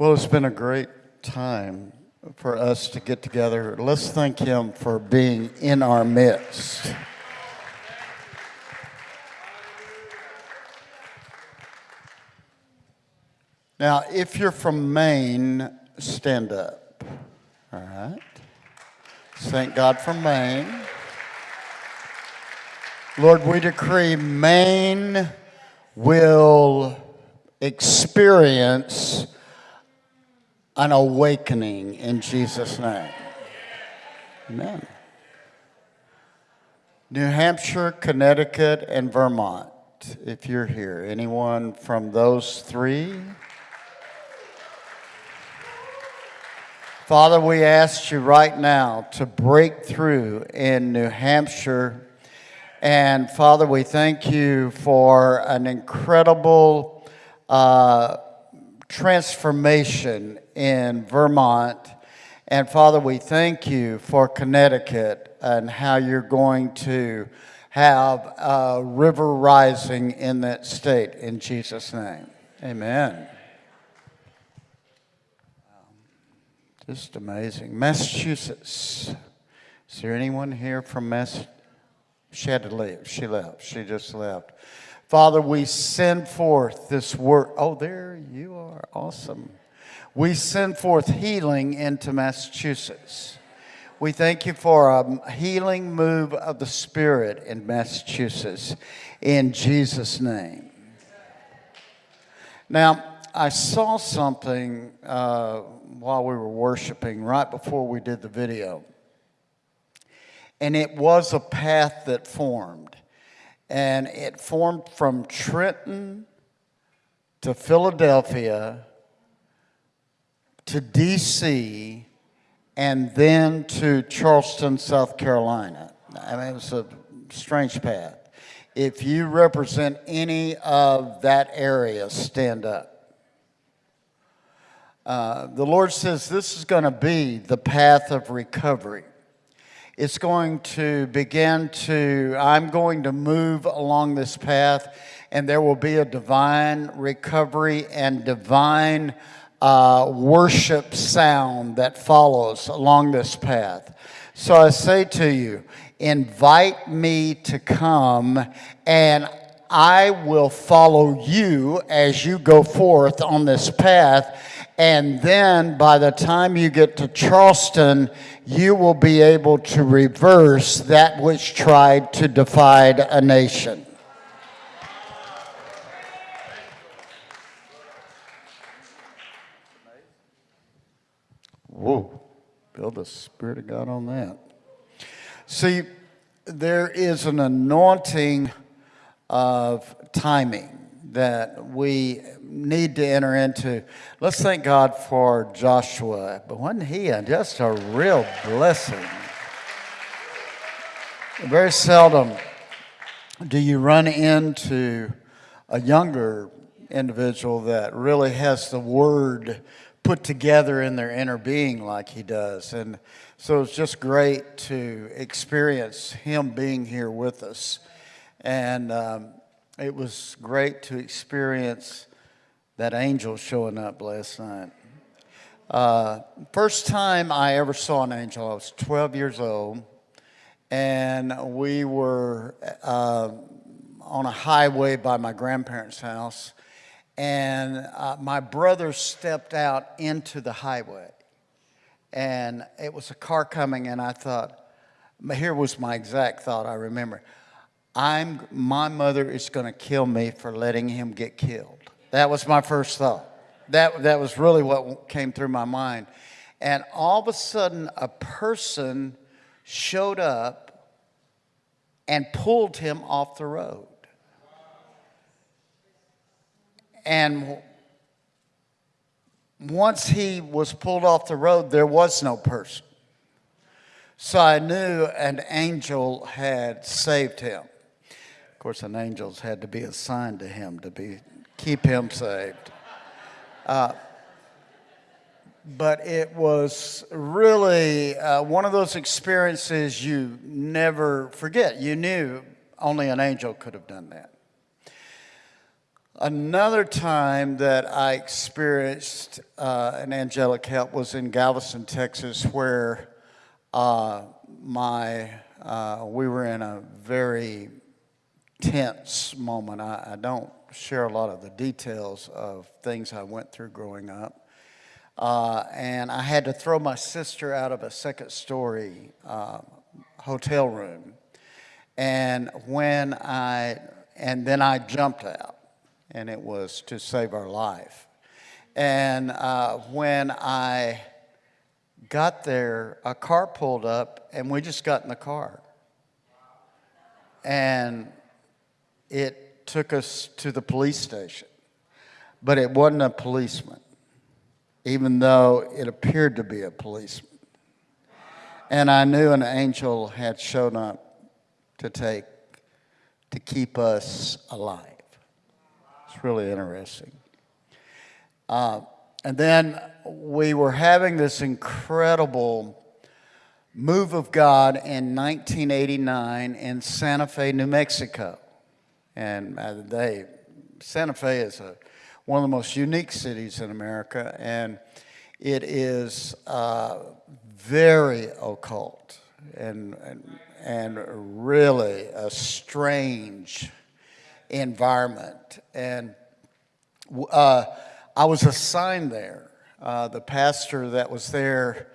Well, it's been a great time for us to get together. Let's thank him for being in our midst. Now, if you're from Maine, stand up. All right. Thank God for Maine. Lord, we decree Maine will experience an awakening in Jesus' name. Amen. New Hampshire, Connecticut, and Vermont, if you're here. Anyone from those three? Father, we ask you right now to break through in New Hampshire. And Father, we thank you for an incredible uh, transformation in Vermont. And Father, we thank you for Connecticut and how you're going to have a river rising in that state in Jesus' name. Amen. Um, just amazing. Massachusetts. Is there anyone here from Mass? She had to leave. She left. She just left. Father, we send forth this word. Oh, there you are. Awesome. We send forth healing into Massachusetts. We thank you for a healing move of the Spirit in Massachusetts in Jesus' name. Now, I saw something uh, while we were worshiping right before we did the video. And it was a path that formed. And it formed from Trenton to Philadelphia to D.C. and then to Charleston, South Carolina. I mean, it was a strange path. If you represent any of that area, stand up. Uh, the Lord says this is going to be the path of recovery. It's going to begin to, I'm going to move along this path, and there will be a divine recovery and divine uh, worship sound that follows along this path. So I say to you, invite me to come, and I will follow you as you go forth on this path and then by the time you get to Charleston, you will be able to reverse that which tried to divide a nation. Whoa, feel the Spirit of God on that. See, there is an anointing of timing that we need to enter into. Let's thank God for Joshua. But wasn't he just a real blessing? Very seldom do you run into a younger individual that really has the word put together in their inner being like he does. And so it's just great to experience him being here with us. And um, it was great to experience that angel showing up last night. Uh, first time I ever saw an angel, I was 12 years old, and we were uh, on a highway by my grandparents' house, and uh, my brother stepped out into the highway, and it was a car coming, and I thought, here was my exact thought, I remember. I'm, my mother is going to kill me for letting him get killed. That was my first thought. That, that was really what came through my mind. And all of a sudden, a person showed up and pulled him off the road. And once he was pulled off the road, there was no person. So I knew an angel had saved him. Course, an angel's had to be assigned to him to be keep him saved. Uh, but it was really uh, one of those experiences you never forget. You knew only an angel could have done that. Another time that I experienced uh, an angelic help was in Galveston, Texas, where uh, my uh, we were in a very tense moment. I, I, don't share a lot of the details of things I went through growing up. Uh, and I had to throw my sister out of a second story uh, hotel room. And when I, and then I jumped out, and it was to save our life. And uh, when I got there, a car pulled up, and we just got in the car. And it took us to the police station. But it wasn't a policeman, even though it appeared to be a policeman. And I knew an angel had shown up to take, to keep us alive. It's really interesting. Uh, and then we were having this incredible move of God in 1989 in Santa Fe, New Mexico. And uh, they, Santa Fe is a, one of the most unique cities in America, and it is uh, very occult and, and, and really a strange environment. And uh, I was assigned there. Uh, the pastor that was there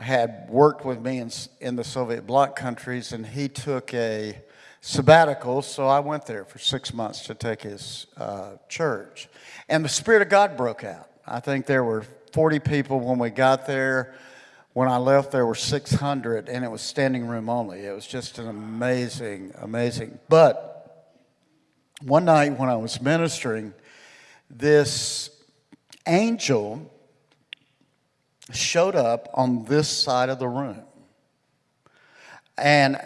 had worked with me in, in the Soviet bloc countries, and he took a sabbatical, so I went there for six months to take his uh, church. And the Spirit of God broke out. I think there were 40 people when we got there. When I left, there were 600, and it was standing room only. It was just an amazing, amazing. But one night when I was ministering, this angel showed up on this side of the room. And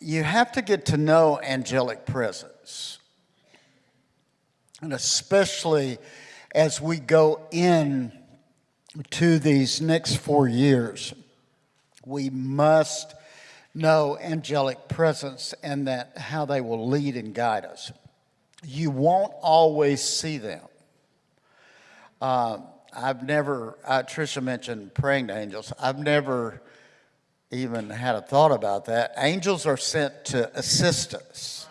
you have to get to know angelic presence. And especially as we go in to these next four years, we must know angelic presence and that how they will lead and guide us. You won't always see them. Uh, I've never, uh, Tricia mentioned praying to angels. I've never even had a thought about that. Angels are sent to assist us,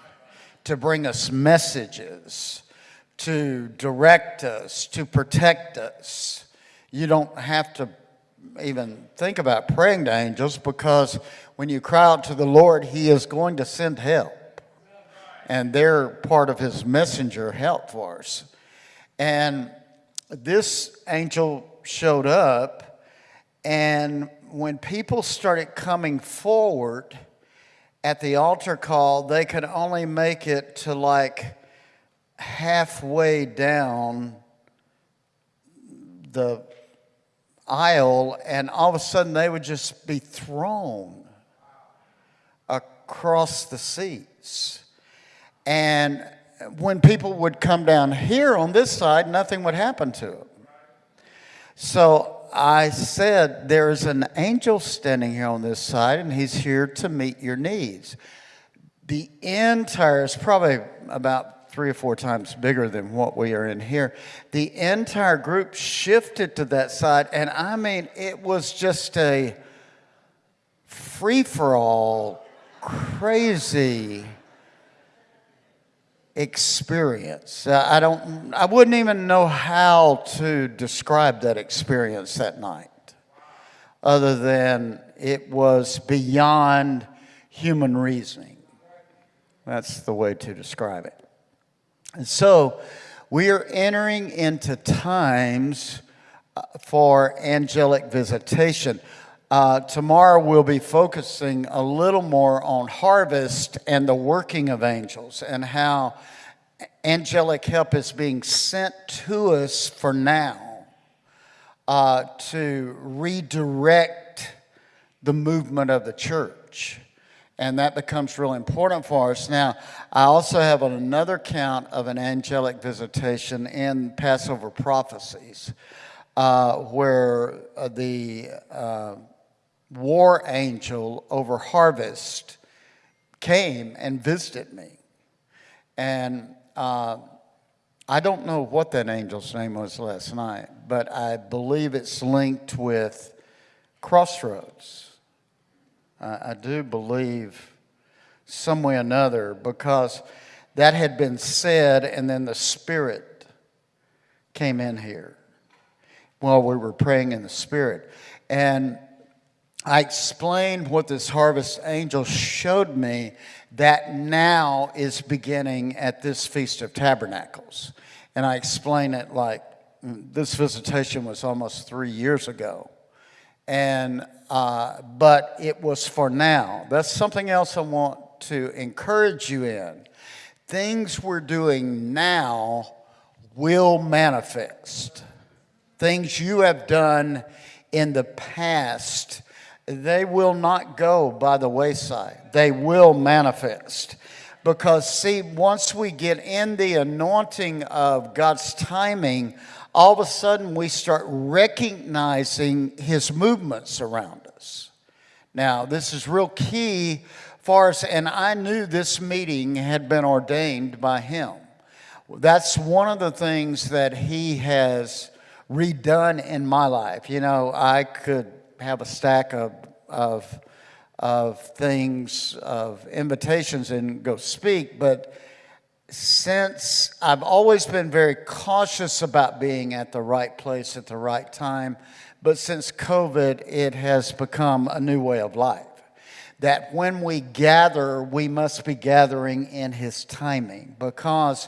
to bring us messages, to direct us, to protect us. You don't have to even think about praying to angels because when you cry out to the Lord, He is going to send help. And they're part of His messenger help for us. And this angel showed up and when people started coming forward at the altar call, they could only make it to like halfway down the aisle, and all of a sudden they would just be thrown across the seats. And when people would come down here on this side, nothing would happen to them. So I said, There's an angel standing here on this side, and he's here to meet your needs. The entire, it's probably about three or four times bigger than what we are in here. The entire group shifted to that side, and I mean, it was just a free for all, crazy experience. Uh, I don't, I wouldn't even know how to describe that experience that night, other than it was beyond human reasoning. That's the way to describe it. And so we are entering into times uh, for angelic visitation. Uh, tomorrow we'll be focusing a little more on harvest and the working of angels and how angelic help is being sent to us for now uh, to redirect the movement of the church. And that becomes really important for us. Now, I also have another count of an angelic visitation in Passover prophecies uh, where uh, the uh, war angel over harvest came and visited me. And uh, I don't know what that angel's name was last night, but I believe it's linked with crossroads. I, I do believe some way or another because that had been said, and then the Spirit came in here while we were praying in the Spirit. And I explained what this harvest angel showed me that now is beginning at this Feast of Tabernacles. And I explain it like this visitation was almost three years ago. And, uh, but it was for now. That's something else I want to encourage you in. Things we're doing now will manifest. Things you have done in the past they will not go by the wayside. They will manifest. Because, see, once we get in the anointing of God's timing, all of a sudden we start recognizing His movements around us. Now, this is real key for us, and I knew this meeting had been ordained by Him. That's one of the things that He has redone in my life. You know, I could have a stack of, of, of things, of invitations and go speak, but since I've always been very cautious about being at the right place at the right time, but since COVID, it has become a new way of life. That when we gather, we must be gathering in His timing because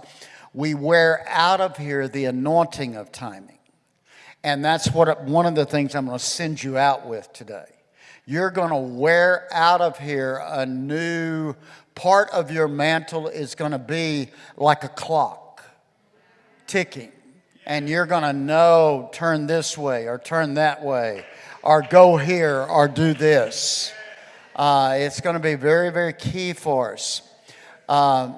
we wear out of here the anointing of timing. And that's what one of the things I'm going to send you out with today. You're going to wear out of here a new part of your mantle is going to be like a clock ticking. And you're going to know turn this way or turn that way or go here or do this. Uh, it's going to be very, very key for us. Uh,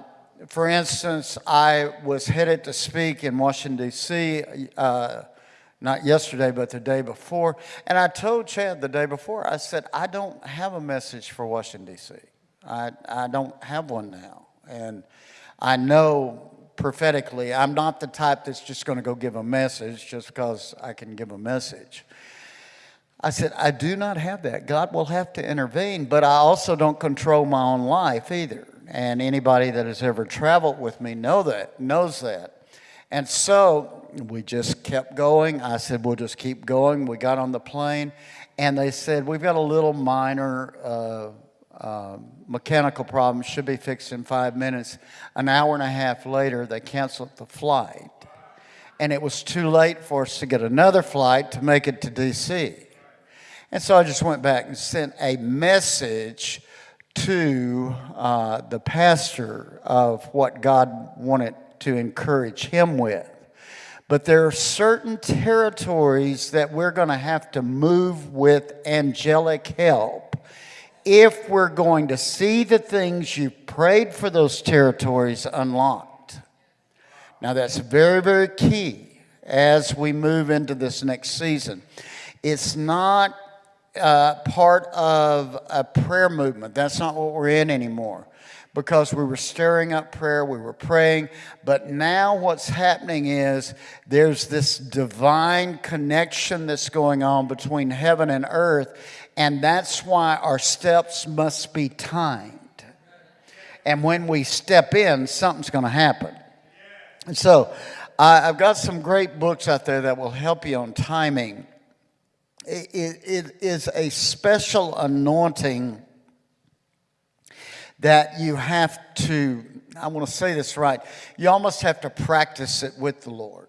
for instance, I was headed to speak in Washington, D.C. Uh, not yesterday, but the day before. And I told Chad the day before, I said, I don't have a message for Washington, D.C. I, I don't have one now. And I know prophetically, I'm not the type that's just going to go give a message just because I can give a message. I said, I do not have that. God will have to intervene, but I also don't control my own life either. And anybody that has ever traveled with me know that, knows that. And so we just kept going. I said, we'll just keep going. We got on the plane, and they said, we've got a little minor uh, uh, mechanical problem, should be fixed in five minutes. An hour and a half later, they canceled the flight. And it was too late for us to get another flight to make it to D.C. And so I just went back and sent a message to uh, the pastor of what God wanted to encourage him with. But there are certain territories that we're going to have to move with angelic help if we're going to see the things you prayed for those territories unlocked. Now, that's very, very key as we move into this next season. It's not uh, part of a prayer movement. That's not what we're in anymore because we were stirring up prayer, we were praying. But now what's happening is there's this divine connection that's going on between heaven and earth, and that's why our steps must be timed. And when we step in, something's going to happen. And so I've got some great books out there that will help you on timing. it, it, it is a special anointing that you have to, I want to say this right, you almost have to practice it with the Lord.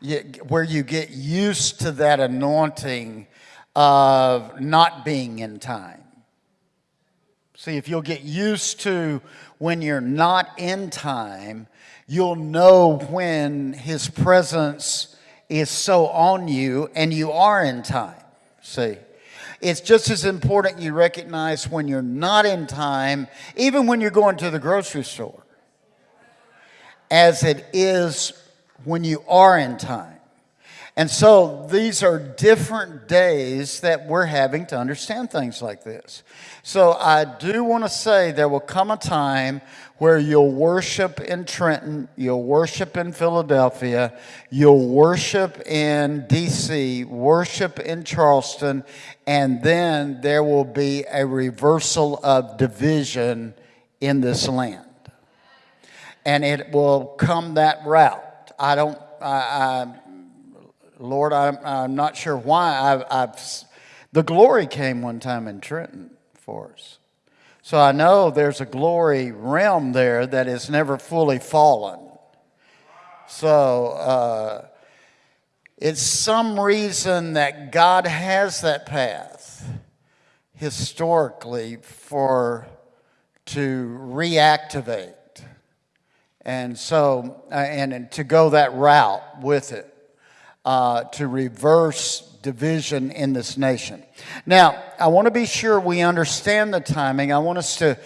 You, where you get used to that anointing of not being in time. See, if you'll get used to when you're not in time, you'll know when His presence is so on you and you are in time. See? It's just as important you recognize when you're not in time, even when you're going to the grocery store, as it is when you are in time. And so these are different days that we're having to understand things like this. So I do want to say there will come a time where you'll worship in Trenton, you'll worship in Philadelphia, you'll worship in DC, worship in Charleston, and then there will be a reversal of division in this land. And it will come that route. I don't, I, I Lord, I'm, I'm not sure why. I've, I've, the glory came one time in Trenton for us. So I know there's a glory realm there that has never fully fallen. So uh, it's some reason that God has that path historically for to reactivate. And so, uh, and, and to go that route with it uh, to reverse division in this nation. Now, I want to be sure we understand the timing. I want us to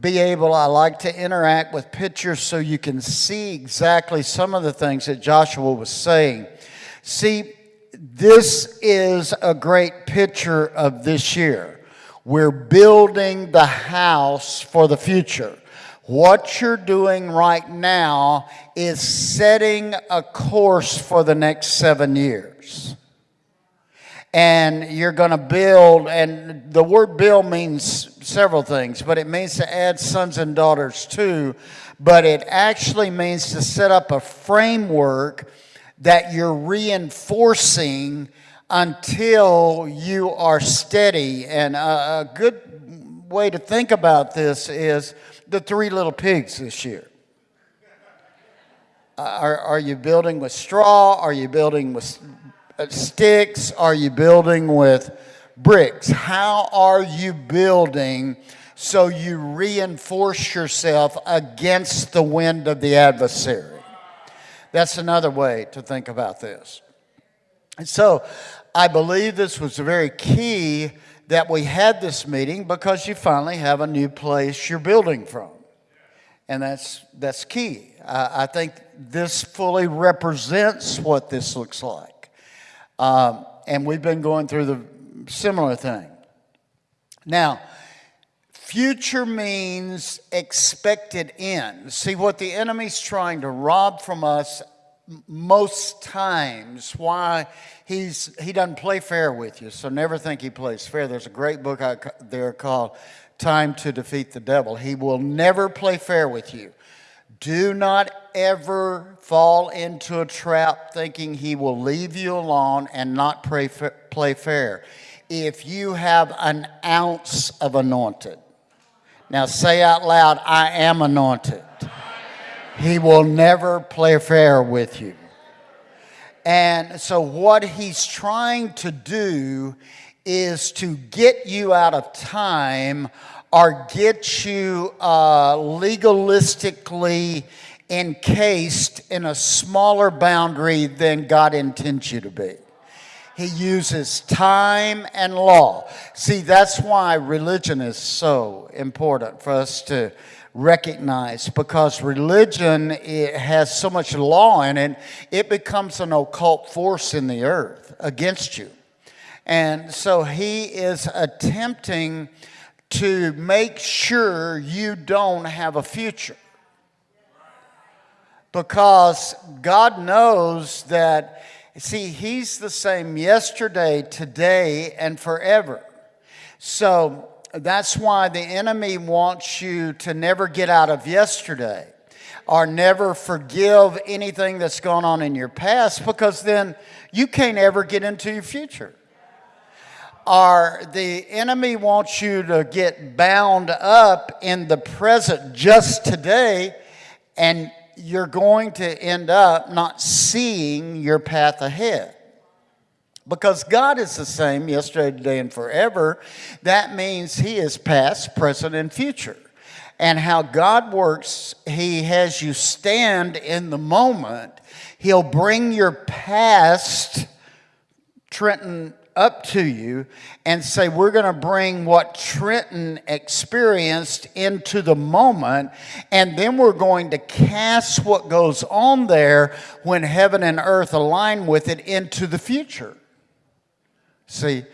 be able, I like to interact with pictures so you can see exactly some of the things that Joshua was saying. See, this is a great picture of this year. We're building the house for the future. What you're doing right now is setting a course for the next seven years. And you're going to build, and the word build means several things, but it means to add sons and daughters too. But it actually means to set up a framework that you're reinforcing until you are steady. And a, a good way to think about this is the three little pigs this year? Are, are you building with straw? Are you building with uh, sticks? Are you building with bricks? How are you building so you reinforce yourself against the wind of the adversary? That's another way to think about this. And so I believe this was very key that we had this meeting because you finally have a new place you're building from. And that's, that's key. I think this fully represents what this looks like. Um, and we've been going through the similar thing. Now, future means expected end. See, what the enemy's trying to rob from us most times, why he's, he doesn't play fair with you, so never think he plays fair. There's a great book out there called Time to Defeat the Devil. He will never play fair with you. Do not ever fall into a trap thinking he will leave you alone and not play, play fair. If you have an ounce of anointed, now say out loud, I am anointed. He will never play fair with you. And so, what he's trying to do is to get you out of time or get you uh, legalistically encased in a smaller boundary than God intends you to be. He uses time and law. See, that's why religion is so important for us to recognize because religion it has so much law in it, it becomes an occult force in the earth against you. And so he is attempting to make sure you don't have a future. Because God knows that, see, he's the same yesterday, today, and forever. So that's why the enemy wants you to never get out of yesterday or never forgive anything that's gone on in your past because then you can't ever get into your future. Or the enemy wants you to get bound up in the present just today and you're going to end up not seeing your path ahead. Because God is the same yesterday, today, and forever, that means He is past, present, and future. And how God works, He has you stand in the moment. He'll bring your past, Trenton up to you and say, We're going to bring what Trenton experienced into the moment, and then we're going to cast what goes on there when heaven and earth align with it into the future. See?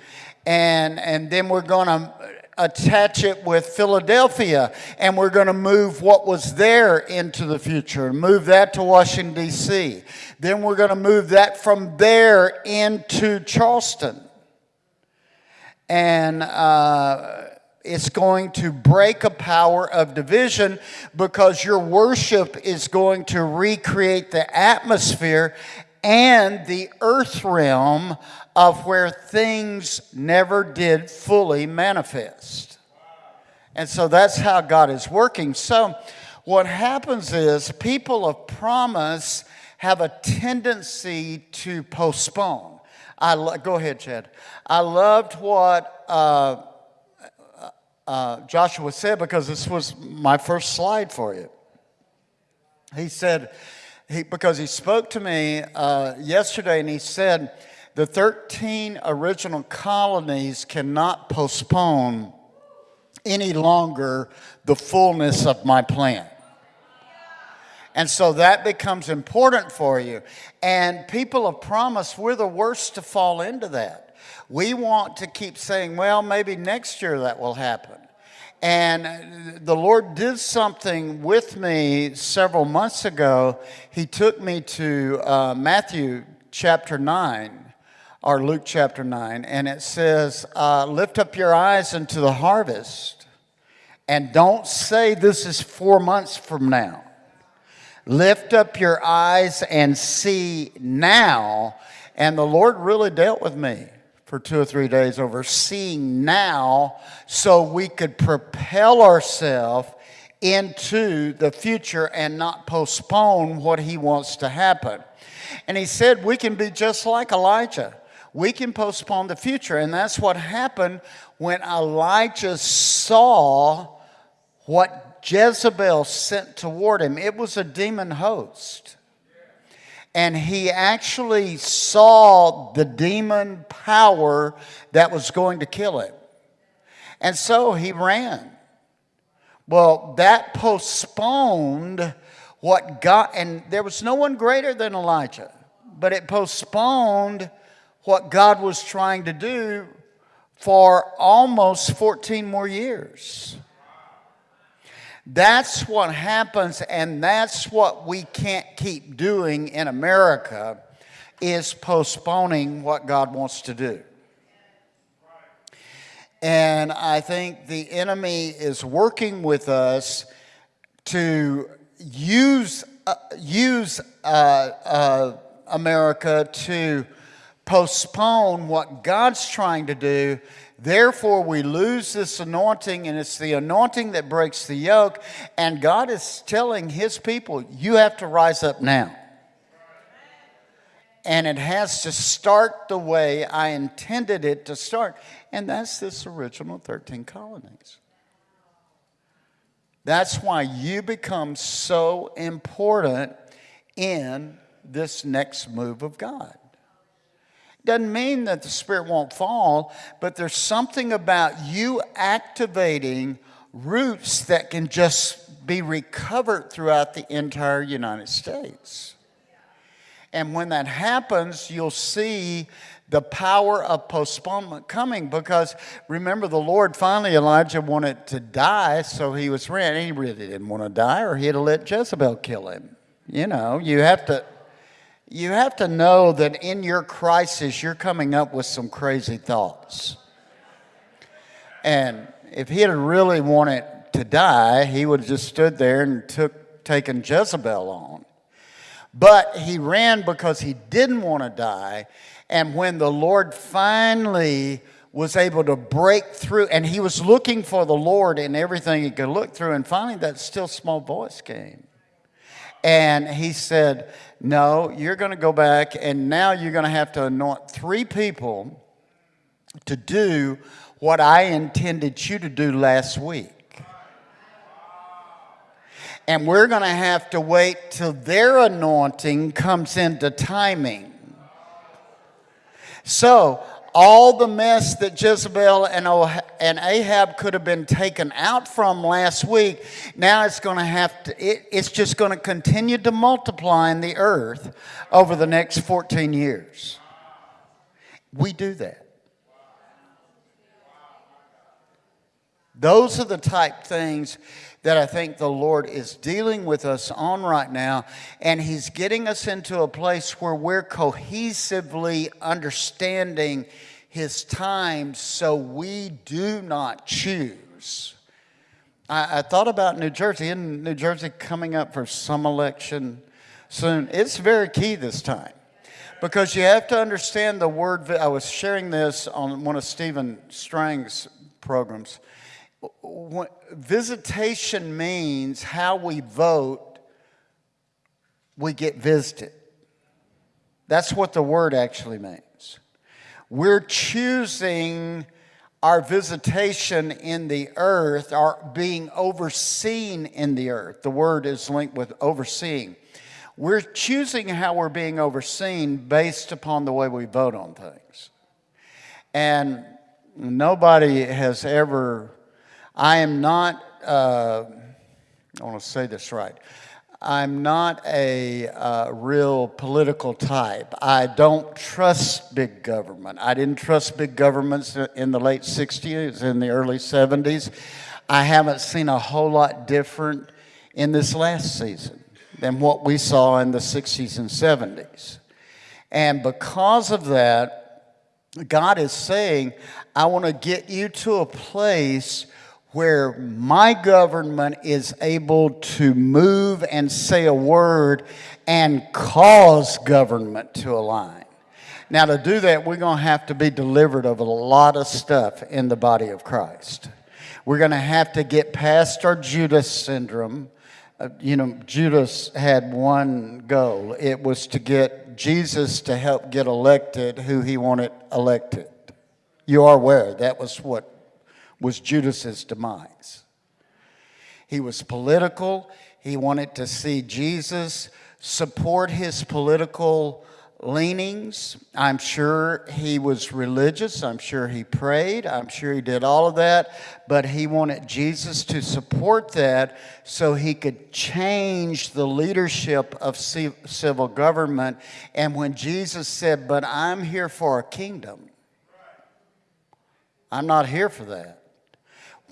And, and then we're going to attach it with Philadelphia, and we're going to move what was there into the future and move that to Washington, D.C. Then we're going to move that from there into Charleston. And uh, it's going to break a power of division because your worship is going to recreate the atmosphere and the earth realm of where things never did fully manifest. And so that's how God is working. So what happens is people of promise have a tendency to postpone. I lo- go ahead, Chad. I loved what uh, uh, Joshua said because this was my first slide for you. He said, he, because he spoke to me uh, yesterday and he said, the 13 original colonies cannot postpone any longer the fullness of my plan. And so that becomes important for you. And people of promise, we're the worst to fall into that. We want to keep saying, well, maybe next year that will happen. And the Lord did something with me several months ago. He took me to uh, Matthew chapter 9 or Luke chapter 9, and it says, uh, Lift up your eyes into the harvest, and don't say this is four months from now. Lift up your eyes and see now. And the Lord really dealt with me for two or three days over seeing now so we could propel ourselves into the future and not postpone what He wants to happen. And He said we can be just like Elijah we can postpone the future. And that's what happened when Elijah saw what Jezebel sent toward him. It was a demon host. And he actually saw the demon power that was going to kill him. And so he ran. Well, that postponed what God, and there was no one greater than Elijah, but it postponed what God was trying to do for almost 14 more years. That's what happens, and that's what we can't keep doing in America is postponing what God wants to do. And I think the enemy is working with us to use, uh, use uh, uh, America to postpone what God's trying to do. Therefore, we lose this anointing, and it's the anointing that breaks the yoke. And God is telling His people, you have to rise up now. And it has to start the way I intended it to start. And that's this original 13 colonies. That's why you become so important in this next move of God. Doesn't mean that the Spirit won't fall, but there's something about you activating roots that can just be recovered throughout the entire United States. And when that happens, you'll see the power of postponement coming because remember, the Lord finally, Elijah wanted to die, so he was ready. He really didn't want to die, or he'd have let Jezebel kill him. You know, you have to you have to know that in your crisis, you're coming up with some crazy thoughts. And if he had really wanted to die, he would have just stood there and took taken Jezebel on. But he ran because he didn't want to die. And when the Lord finally was able to break through, and he was looking for the Lord in everything he could look through, and finally that still small voice came. And he said, No, you're going to go back, and now you're going to have to anoint three people to do what I intended you to do last week. And we're going to have to wait till their anointing comes into timing. So, all the mess that Jezebel and, and Ahab could have been taken out from last week, now it's going to have to, it, it's just going to continue to multiply in the earth over the next 14 years. We do that. Those are the type things that I think the Lord is dealing with us on right now. And He's getting us into a place where we're cohesively understanding His times so we do not choose. I, I thought about New Jersey. In New Jersey coming up for some election soon? It's very key this time because you have to understand the word. I was sharing this on one of Stephen Strang's programs visitation means how we vote, we get visited. That's what the word actually means. We're choosing our visitation in the earth, our being overseen in the earth. The word is linked with overseeing. We're choosing how we're being overseen based upon the way we vote on things. And nobody has ever I am not, uh, I want to say this right. I'm not a uh, real political type. I don't trust big government. I didn't trust big governments in the late 60s, in the early 70s. I haven't seen a whole lot different in this last season than what we saw in the 60s and 70s. And because of that, God is saying, I want to get you to a place where my government is able to move and say a word and cause government to align. Now, to do that, we're going to have to be delivered of a lot of stuff in the body of Christ. We're going to have to get past our Judas syndrome. Uh, you know, Judas had one goal it was to get Jesus to help get elected who he wanted elected. You are aware that was what was Judas's demise. He was political. He wanted to see Jesus support his political leanings. I'm sure he was religious. I'm sure he prayed. I'm sure he did all of that. But he wanted Jesus to support that so he could change the leadership of civil government. And when Jesus said, But I'm here for a kingdom, I'm not here for that.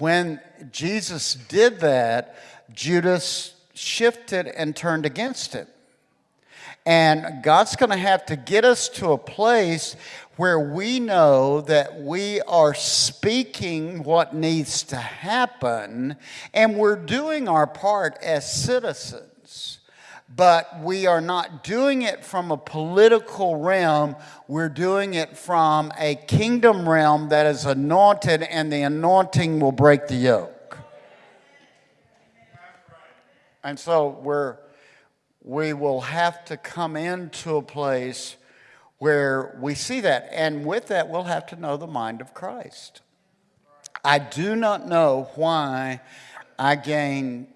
When Jesus did that, Judas shifted and turned against him. And God's going to have to get us to a place where we know that we are speaking what needs to happen and we're doing our part as citizens but we are not doing it from a political realm. We're doing it from a kingdom realm that is anointed, and the anointing will break the yoke. And so we're, we will have to come into a place where we see that. And with that, we'll have to know the mind of Christ. I do not know why I gain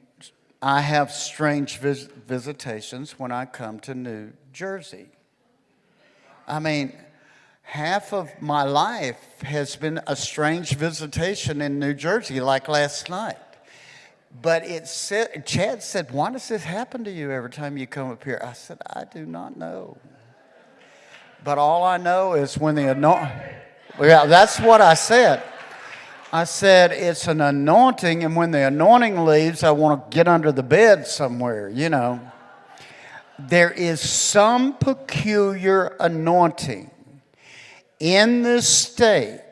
I have strange vis visitations when I come to New Jersey. I mean, half of my life has been a strange visitation in New Jersey, like last night. But it said, Chad said, why does this happen to you every time you come up here? I said, I do not know. But all I know is when the anointing, yeah, that's what I said. I said, it's an anointing, and when the anointing leaves, I want to get under the bed somewhere, you know. There is some peculiar anointing in this state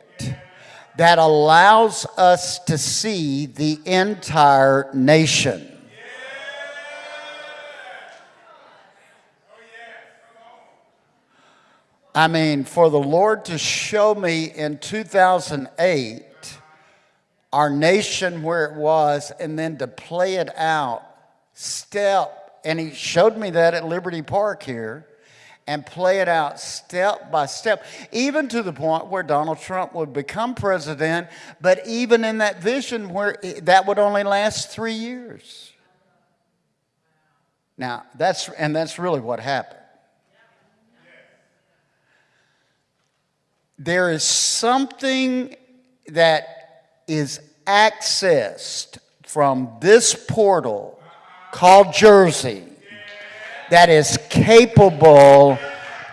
that allows us to see the entire nation. I mean, for the Lord to show me in 2008 our nation where it was and then to play it out step, and he showed me that at Liberty Park here, and play it out step by step, even to the point where Donald Trump would become president, but even in that vision where that would only last three years. Now, that's, and that's really what happened. there is something that is accessed from this portal called Jersey that is capable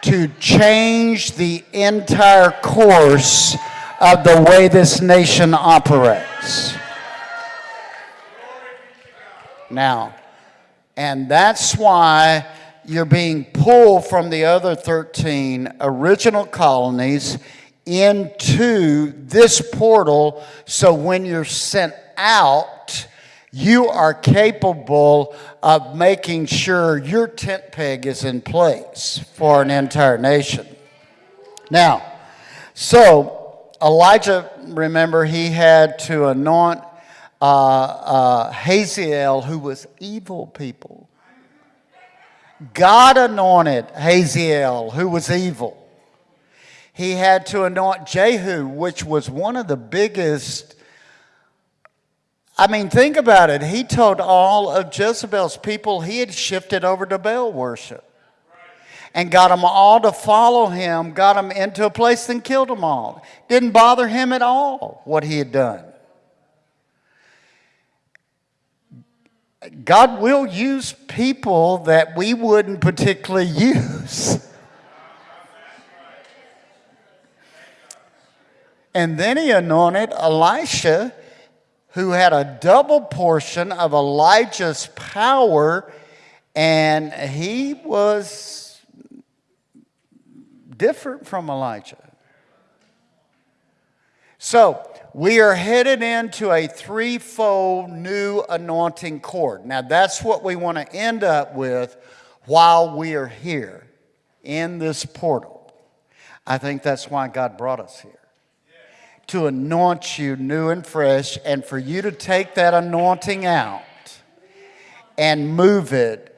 to change the entire course of the way this nation operates. Now, and that's why you're being pulled from the other 13 original colonies into this portal so when you're sent out, you are capable of making sure your tent peg is in place for an entire nation. Now, so Elijah, remember, he had to anoint uh, uh, Hazael, who was evil people. God anointed Hazael, who was evil. He had to anoint Jehu, which was one of the biggest. I mean, think about it. He told all of Jezebel's people he had shifted over to Baal worship and got them all to follow him, got them into a place and killed them all. Didn't bother him at all what he had done. God will use people that we wouldn't particularly use. And then he anointed Elisha, who had a double portion of Elijah's power, and he was different from Elijah. So, we are headed into a threefold new anointing cord. Now, that's what we want to end up with while we are here in this portal. I think that's why God brought us here to anoint you new and fresh, and for you to take that anointing out and move it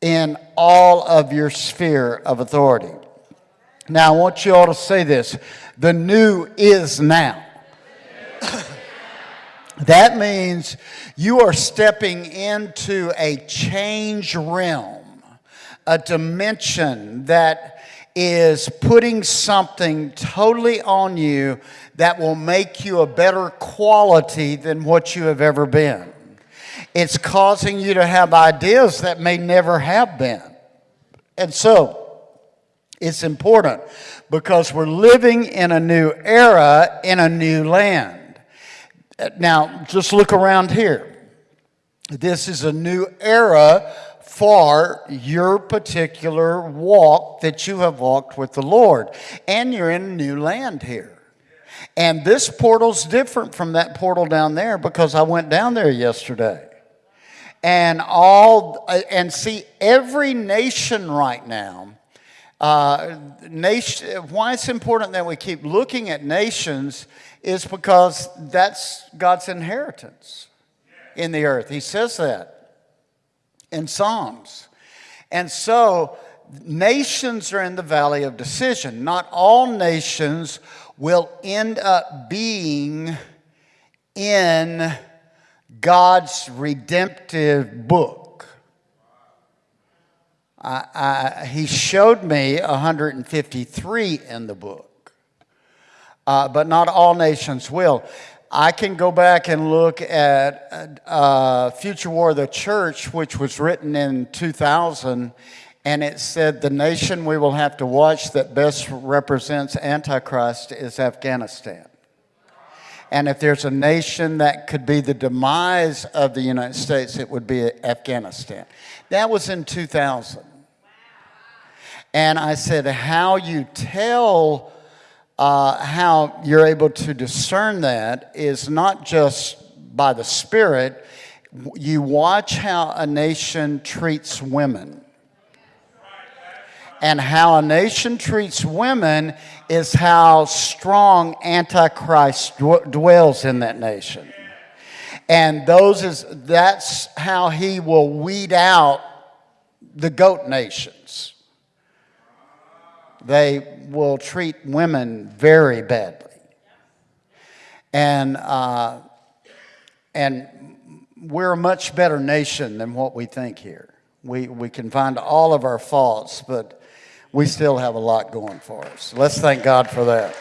in all of your sphere of authority. Now, I want you all to say this the new is now. that means you are stepping into a change realm, a dimension that is putting something totally on you that will make you a better quality than what you have ever been. It's causing you to have ideas that may never have been. And so, it's important because we're living in a new era in a new land. Now, just look around here. This is a new era for your particular walk that you have walked with the Lord. And you're in a new land here. And this portal's different from that portal down there because I went down there yesterday. And all and see every nation right now uh, nation, why it's important that we keep looking at nations is because that's God's inheritance in the earth. He says that in Psalms. And so nations are in the valley of decision. Not all nations will end up being in God's redemptive book. I, I, he showed me 153 in the book, uh, but not all nations will. I can go back and look at uh, Future War of the Church, which was written in 2000, and it said the nation we will have to watch that best represents Antichrist is Afghanistan. And if there's a nation that could be the demise of the United States, it would be Afghanistan. That was in 2000. And I said, how you tell uh, how you're able to discern that is not just by the Spirit, you watch how a nation treats women. And how a nation treats women is how strong Antichrist dwells in that nation. And those is, that's how he will weed out the goat nations they will treat women very badly. And, uh, and we're a much better nation than what we think here. We, we can find all of our faults, but we still have a lot going for us. Let's thank God for that.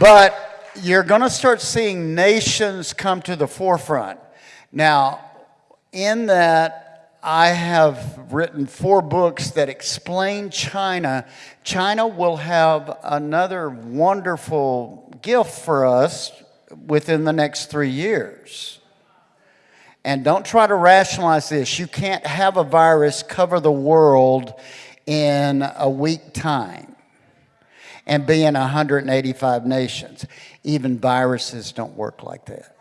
But you're going to start seeing nations come to the forefront. Now, in that, I have written four books that explain China. China will have another wonderful gift for us within the next three years. And don't try to rationalize this. You can't have a virus cover the world in a week time and be in 185 nations. Even viruses don't work like that.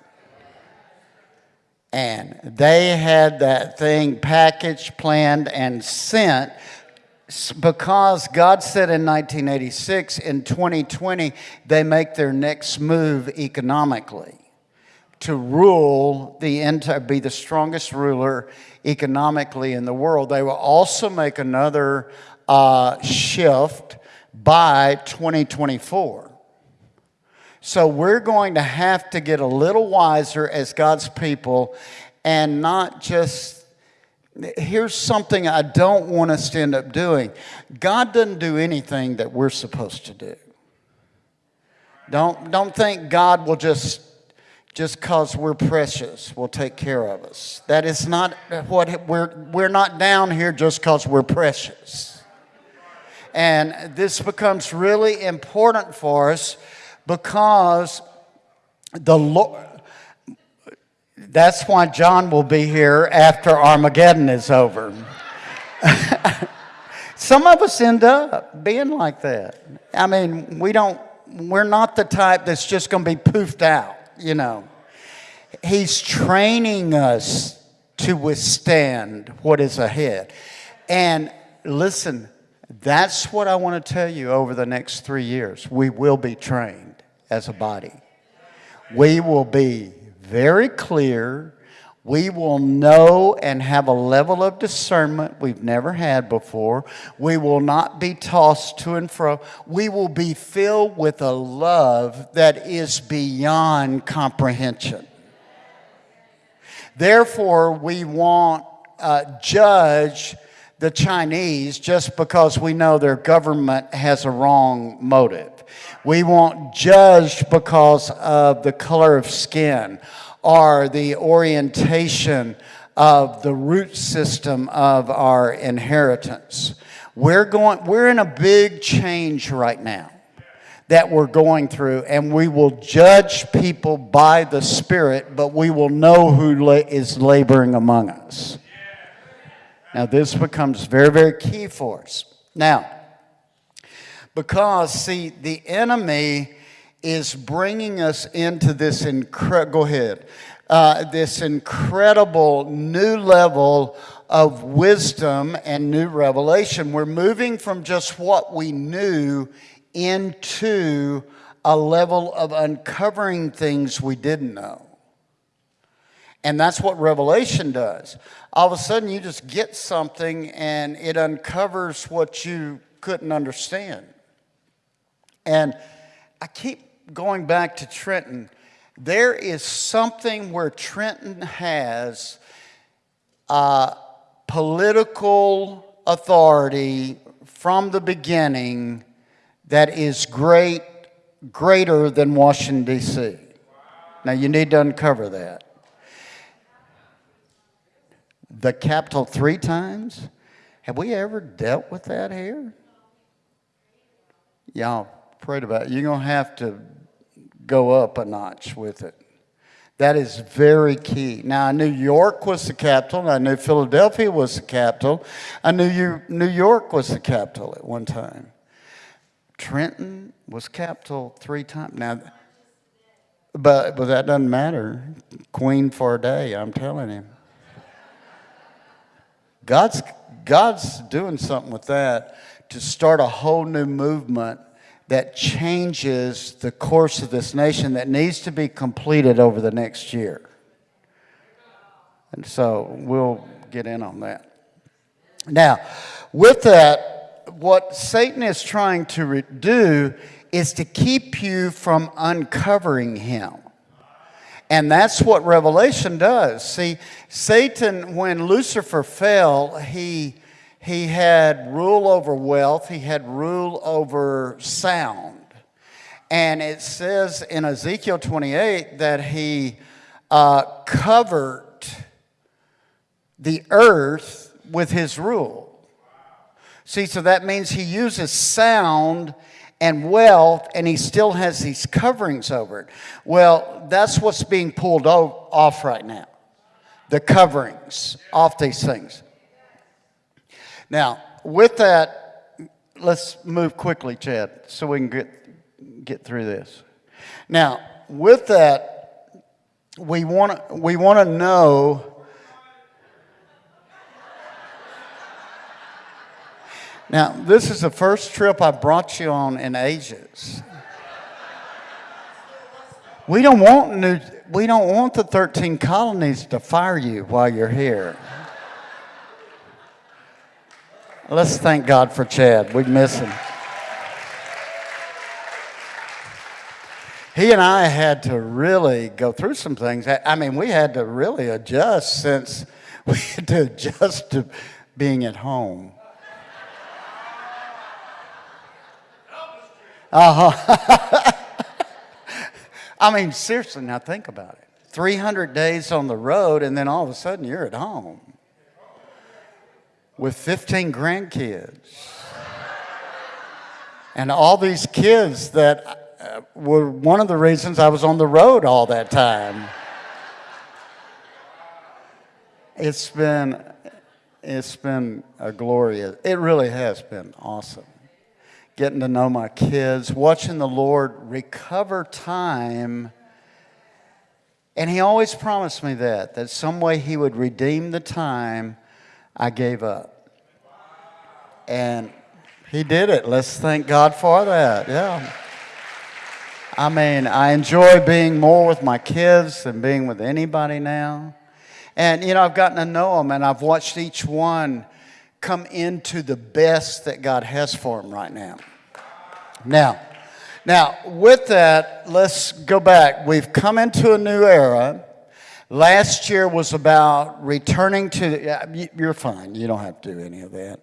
And they had that thing packaged, planned, and sent because God said in 1986, in 2020, they make their next move economically to rule the entire, be the strongest ruler economically in the world. They will also make another uh, shift by 2024. So we're going to have to get a little wiser as God's people and not just, here's something I don't want us to end up doing. God doesn't do anything that we're supposed to do. Don't, don't think God will just just because we're precious will take care of us. That is not what we're, we're not down here just because we're precious. And this becomes really important for us because the Lord, that's why John will be here after Armageddon is over. Some of us end up being like that. I mean, we don't, we're not the type that's just going to be poofed out you know. He's training us to withstand what is ahead. And listen, that's what I want to tell you over the next three years. We will be trained as a body. We will be very clear. We will know and have a level of discernment we've never had before. We will not be tossed to and fro. We will be filled with a love that is beyond comprehension. Therefore, we won't uh, judge the Chinese just because we know their government has a wrong motive. We won't judge because of the color of skin or the orientation of the root system of our inheritance. We're, going, we're in a big change right now that we're going through, and we will judge people by the Spirit, but we will know who is laboring among us. Now, this becomes very, very key for us. Now, because, see, the enemy is bringing us into this incredible, go ahead, uh, this incredible new level of wisdom and new revelation. We're moving from just what we knew into a level of uncovering things we didn't know. And that's what Revelation does. All of a sudden, you just get something and it uncovers what you couldn't understand. And I keep going back to Trenton. There is something where Trenton has uh, political authority from the beginning that is great, greater than Washington, D.C. Now, you need to uncover that. The capital three times? Have we ever dealt with that here? Y'all prayed about. You're going to have to go up a notch with it. That is very key. Now, I knew York was the capital. I knew Philadelphia was the capital. I knew New York was the capital at one time. Trenton was capital three times. Now, but, but that doesn't matter. Queen for a day, I'm telling him. God's, God's doing something with that to start a whole new movement that changes the course of this nation that needs to be completed over the next year. And so we'll get in on that. Now, with that, what Satan is trying to do is to keep you from uncovering him. And that's what Revelation does. See, Satan, when Lucifer fell, he, he had rule over wealth, he had rule over sound. And it says in Ezekiel 28 that he uh, covered the earth with his rule. See, so that means he uses sound and wealth, and he still has these coverings over it. Well, that's what's being pulled off right now the coverings off these things. Now, with that, let's move quickly, Chad, so we can get, get through this. Now, with that, we want to we want to know. Now, this is the first trip I brought you on in ages. We don't want new, we don't want the 13 colonies to fire you while you're here. Let's thank God for Chad. We miss him. He and I had to really go through some things. I mean, we had to really adjust since we had to adjust to being at home. Uh-huh. I mean, seriously, now think about it. 300 days on the road, and then all of a sudden you're at home with 15 grandkids. And all these kids that uh, were one of the reasons I was on the road all that time. It's been, it's been a glorious, it really has been awesome. Getting to know my kids, watching the Lord recover time. And He always promised me that, that some way He would redeem the time I gave up. And he did it. Let's thank God for that. Yeah. I mean, I enjoy being more with my kids than being with anybody now. And, you know, I've gotten to know them and I've watched each one come into the best that God has for them right now. Now, now, with that, let's go back. We've come into a new era. Last year was about returning to, you're fine. You don't have to do any of that.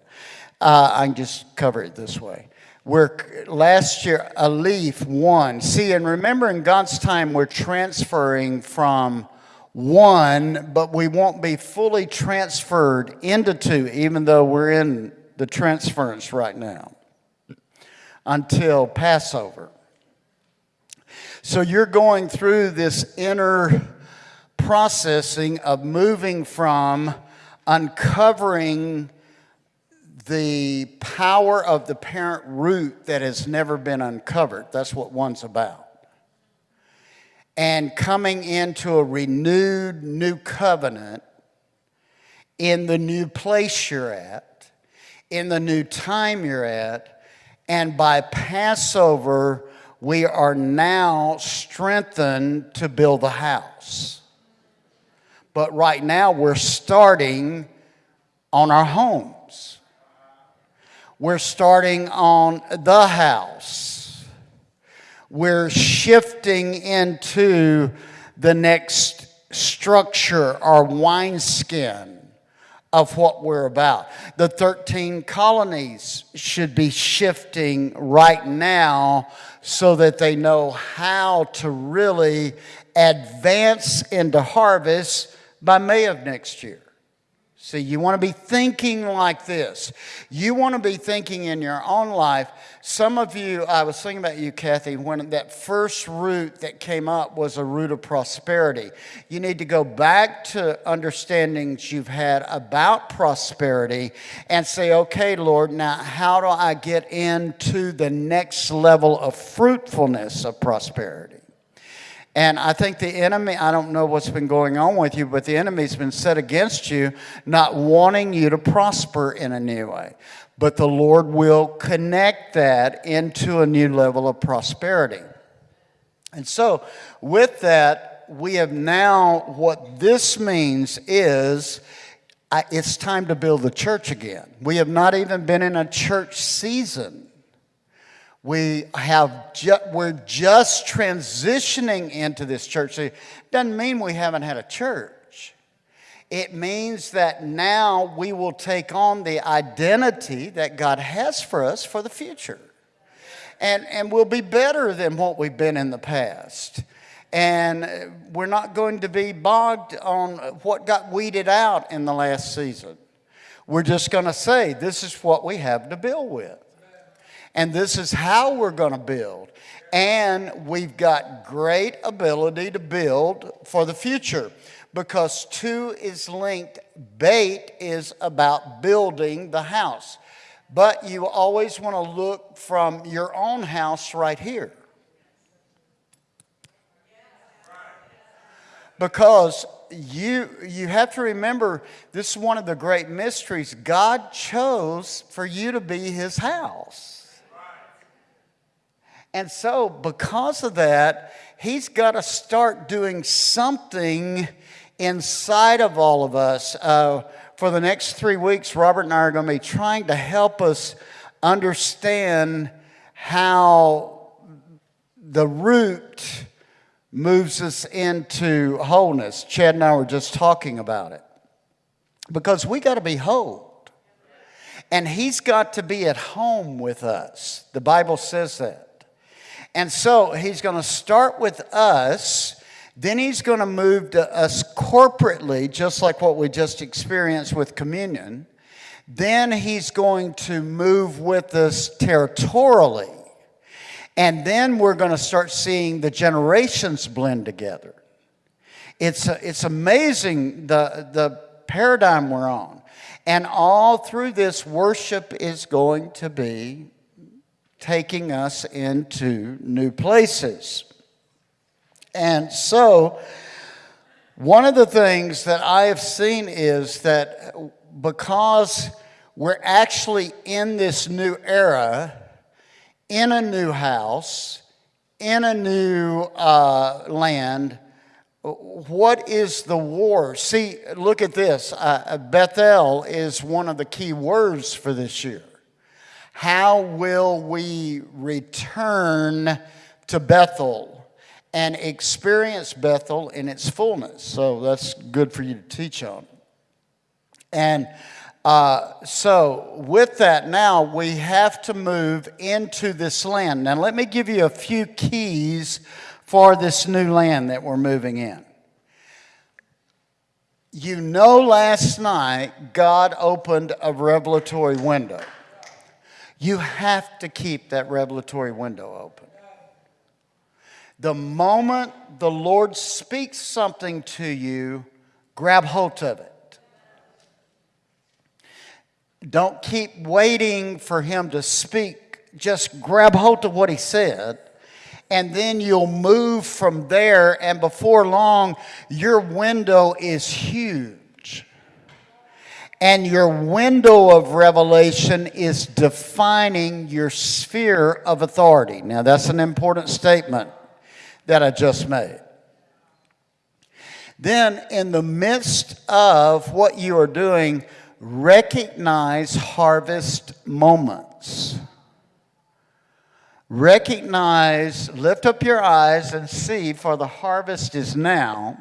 Uh, I can just cover it this way. We're, last year, aleph, one. See, and remember in God's time, we're transferring from one, but we won't be fully transferred into two, even though we're in the transference right now until Passover. So you're going through this inner processing of moving from uncovering the power of the parent root that has never been uncovered. That's what one's about. And coming into a renewed new covenant in the new place you're at, in the new time you're at, and by Passover, we are now strengthened to build the house. But right now, we're starting on our homes. We're starting on the house. We're shifting into the next structure or wineskin of what we're about. The 13 colonies should be shifting right now so that they know how to really advance into harvest by May of next year. See, you want to be thinking like this. You want to be thinking in your own life. Some of you, I was thinking about you, Kathy, when that first root that came up was a root of prosperity. You need to go back to understandings you've had about prosperity and say, okay, Lord, now how do I get into the next level of fruitfulness of prosperity? And I think the enemy, I don't know what's been going on with you, but the enemy's been set against you, not wanting you to prosper in a new way. But the Lord will connect that into a new level of prosperity. And so, with that, we have now, what this means is it's time to build the church again. We have not even been in a church season we have ju we're just transitioning into this church. It doesn't mean we haven't had a church. It means that now we will take on the identity that God has for us for the future. And, and we'll be better than what we've been in the past. And uh, we're not going to be bogged on what got weeded out in the last season. We're just going to say, this is what we have to build with. And this is how we're going to build. And we've got great ability to build for the future because two is linked. Bait is about building the house. But you always want to look from your own house right here. Because you, you have to remember this is one of the great mysteries. God chose for you to be his house. And so, because of that, he's got to start doing something inside of all of us. Uh, for the next three weeks, Robert and I are going to be trying to help us understand how the root moves us into wholeness. Chad and I were just talking about it. Because we got to be whole. And he's got to be at home with us. The Bible says that. And so he's going to start with us. Then he's going to move to us corporately, just like what we just experienced with communion. Then he's going to move with us territorially. And then we're going to start seeing the generations blend together. It's, it's amazing the, the paradigm we're on. And all through this, worship is going to be taking us into new places. And so, one of the things that I have seen is that because we're actually in this new era, in a new house, in a new uh, land, what is the war? See, look at this. Uh, Bethel is one of the key words for this year. How will we return to Bethel and experience Bethel in its fullness? So that's good for you to teach on. And uh, so, with that, now we have to move into this land. Now, let me give you a few keys for this new land that we're moving in. You know, last night, God opened a revelatory window. You have to keep that revelatory window open. The moment the Lord speaks something to you, grab hold of it. Don't keep waiting for Him to speak. Just grab hold of what He said, and then you'll move from there, and before long, your window is huge and your window of revelation is defining your sphere of authority. Now, that's an important statement that I just made. Then, in the midst of what you are doing, recognize harvest moments. Recognize, lift up your eyes and see, for the harvest is now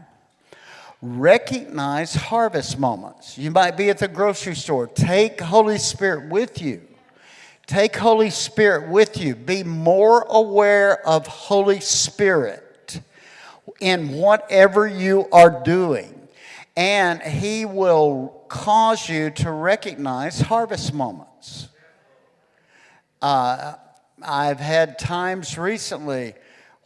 recognize harvest moments. You might be at the grocery store. Take Holy Spirit with you. Take Holy Spirit with you. Be more aware of Holy Spirit in whatever you are doing. And He will cause you to recognize harvest moments. Uh, I've had times recently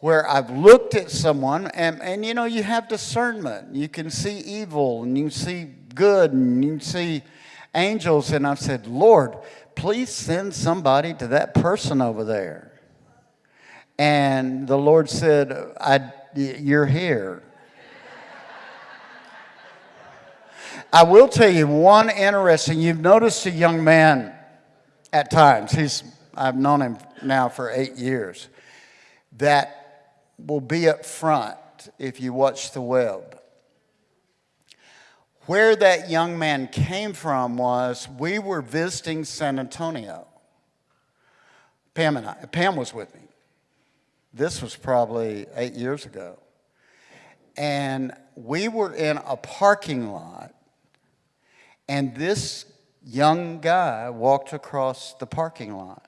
where I've looked at someone and, and you know, you have discernment. You can see evil and you see good and you see angels. And I've said, Lord, please send somebody to that person over there. And the Lord said, I, You're here. I will tell you one interesting, you've noticed a young man at times, he's, I've known him now for eight years, that will be up front if you watch the web. Where that young man came from was we were visiting San Antonio. Pam and I, Pam was with me. This was probably eight years ago. And we were in a parking lot And this young guy walked across the parking lot.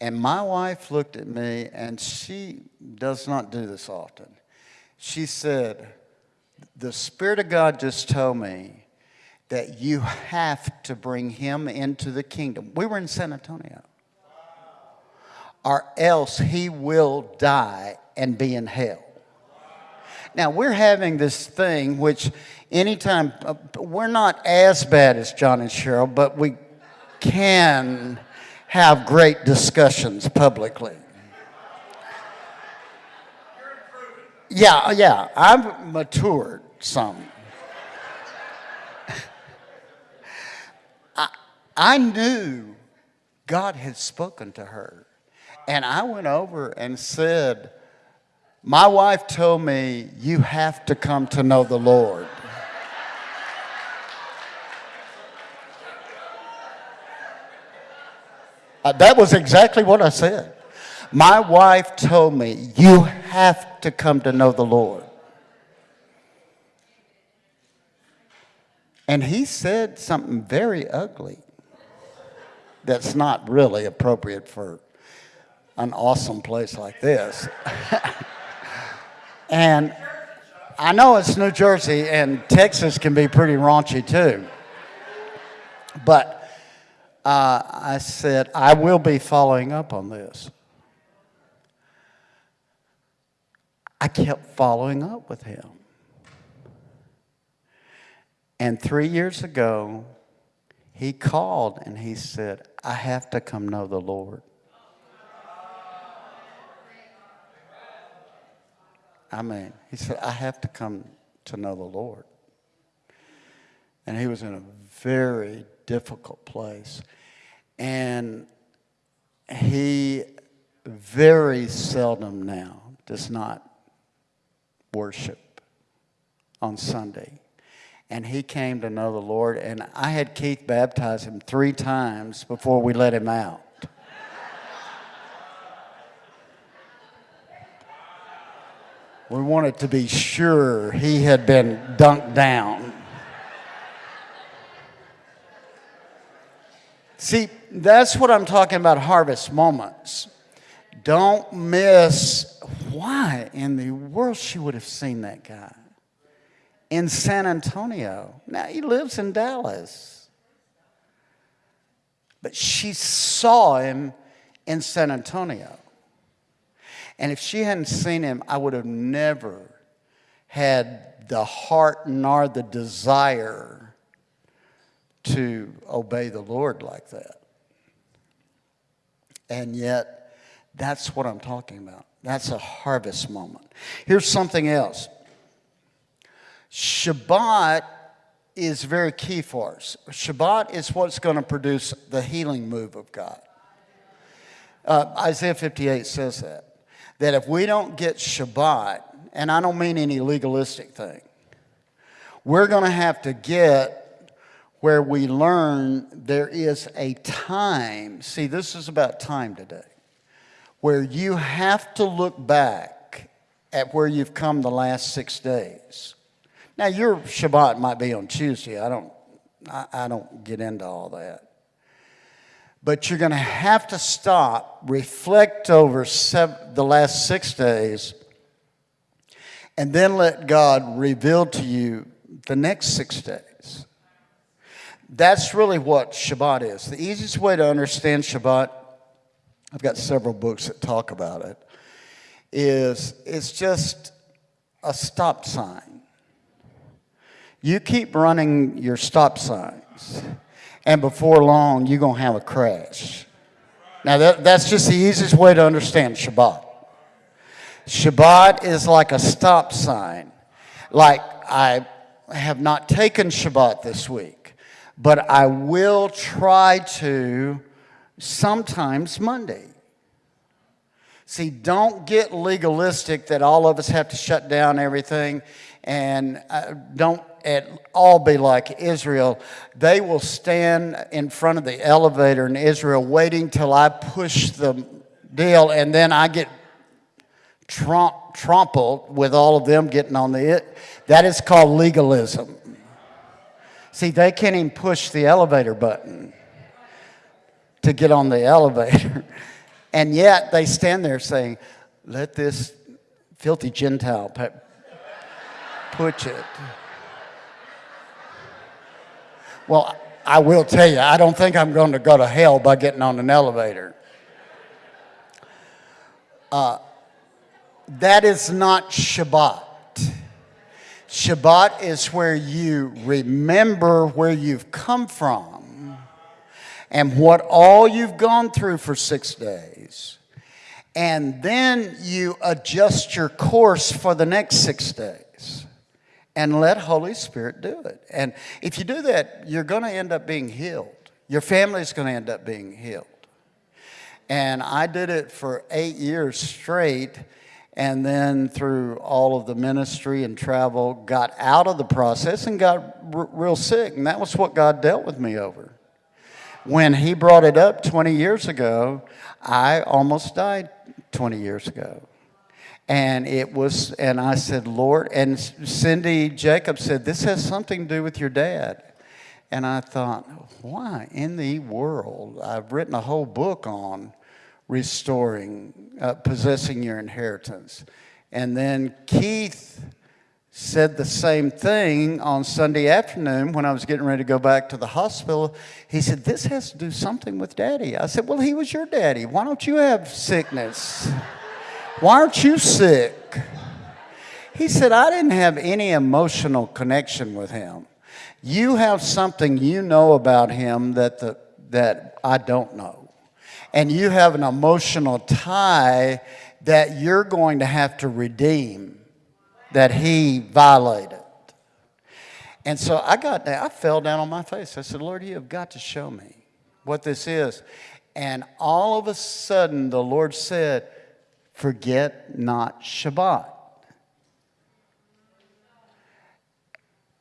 And my wife looked at me, and she does not do this often. She said, The Spirit of God just told me that you have to bring him into the kingdom. We were in San Antonio. Or else he will die and be in hell. Now, we're having this thing which anytime, uh, we're not as bad as John and Cheryl, but we can have great discussions publicly. Yeah, yeah, I've matured some. I, I knew God had spoken to her. And I went over and said, My wife told me, You have to come to know the Lord. Uh, that was exactly what I said. My wife told me, You have to come to know the Lord. And he said something very ugly that's not really appropriate for an awesome place like this. and I know it's New Jersey, and Texas can be pretty raunchy too. But uh, I said, I will be following up on this. I kept following up with him. And three years ago, he called and he said, I have to come know the Lord. I mean, he said, I have to come to know the Lord. And he was in a very difficult place. And he very seldom now does not worship on Sunday. And he came to know the Lord, and I had Keith baptize him three times before we let him out. We wanted to be sure he had been dunked down. See, that's what I'm talking about harvest moments. Don't miss why in the world she would have seen that guy in San Antonio. Now he lives in Dallas. But she saw him in San Antonio. And if she hadn't seen him, I would have never had the heart nor the desire to obey the Lord like that. And yet, that's what I'm talking about. That's a harvest moment. Here's something else Shabbat is very key for us. Shabbat is what's going to produce the healing move of God. Uh, Isaiah 58 says that. That if we don't get Shabbat, and I don't mean any legalistic thing, we're going to have to get where we learn there is a time. See, this is about time today, where you have to look back at where you've come the last six days. Now, your Shabbat might be on Tuesday. I don't, I, I don't get into all that. But you're going to have to stop, reflect over seven, the last six days, and then let God reveal to you the next six days. That's really what Shabbat is. The easiest way to understand Shabbat, I've got several books that talk about it, is it's just a stop sign. You keep running your stop signs, and before long, you're going to have a crash. Now, that, that's just the easiest way to understand Shabbat. Shabbat is like a stop sign. Like, I have not taken Shabbat this week but I will try to sometimes Monday. See, don't get legalistic that all of us have to shut down everything and uh, don't at all be like Israel. They will stand in front of the elevator in Israel waiting till I push the deal and then I get trump, trampled with all of them getting on the it. That is called legalism. See, they can't even push the elevator button to get on the elevator. And yet they stand there saying, let this filthy Gentile push it. Well, I will tell you, I don't think I'm going to go to hell by getting on an elevator. Uh, that is not Shabbat. Shabbat is where you remember where you've come from and what all you've gone through for six days. And then you adjust your course for the next six days and let Holy Spirit do it. And if you do that, you're going to end up being healed. Your family's going to end up being healed. And I did it for eight years straight and then through all of the ministry and travel got out of the process and got real sick and that was what god dealt with me over. When he brought it up 20 years ago i almost died 20 years ago. And it was and i said lord and cindy jacob said this has something to do with your dad. And i thought why in the world? I've written a whole book on restoring, uh, possessing your inheritance. And then Keith said the same thing on Sunday afternoon when I was getting ready to go back to the hospital. He said, This has to do something with daddy. I said, Well, he was your daddy. Why don't you have sickness? Why aren't you sick? He said, I didn't have any emotional connection with him. You have something you know about him that, the, that I don't know and you have an emotional tie that you're going to have to redeem that he violated. And so I got down, I fell down on my face. I said, Lord, you have got to show me what this is. And all of a sudden, the Lord said, Forget not Shabbat.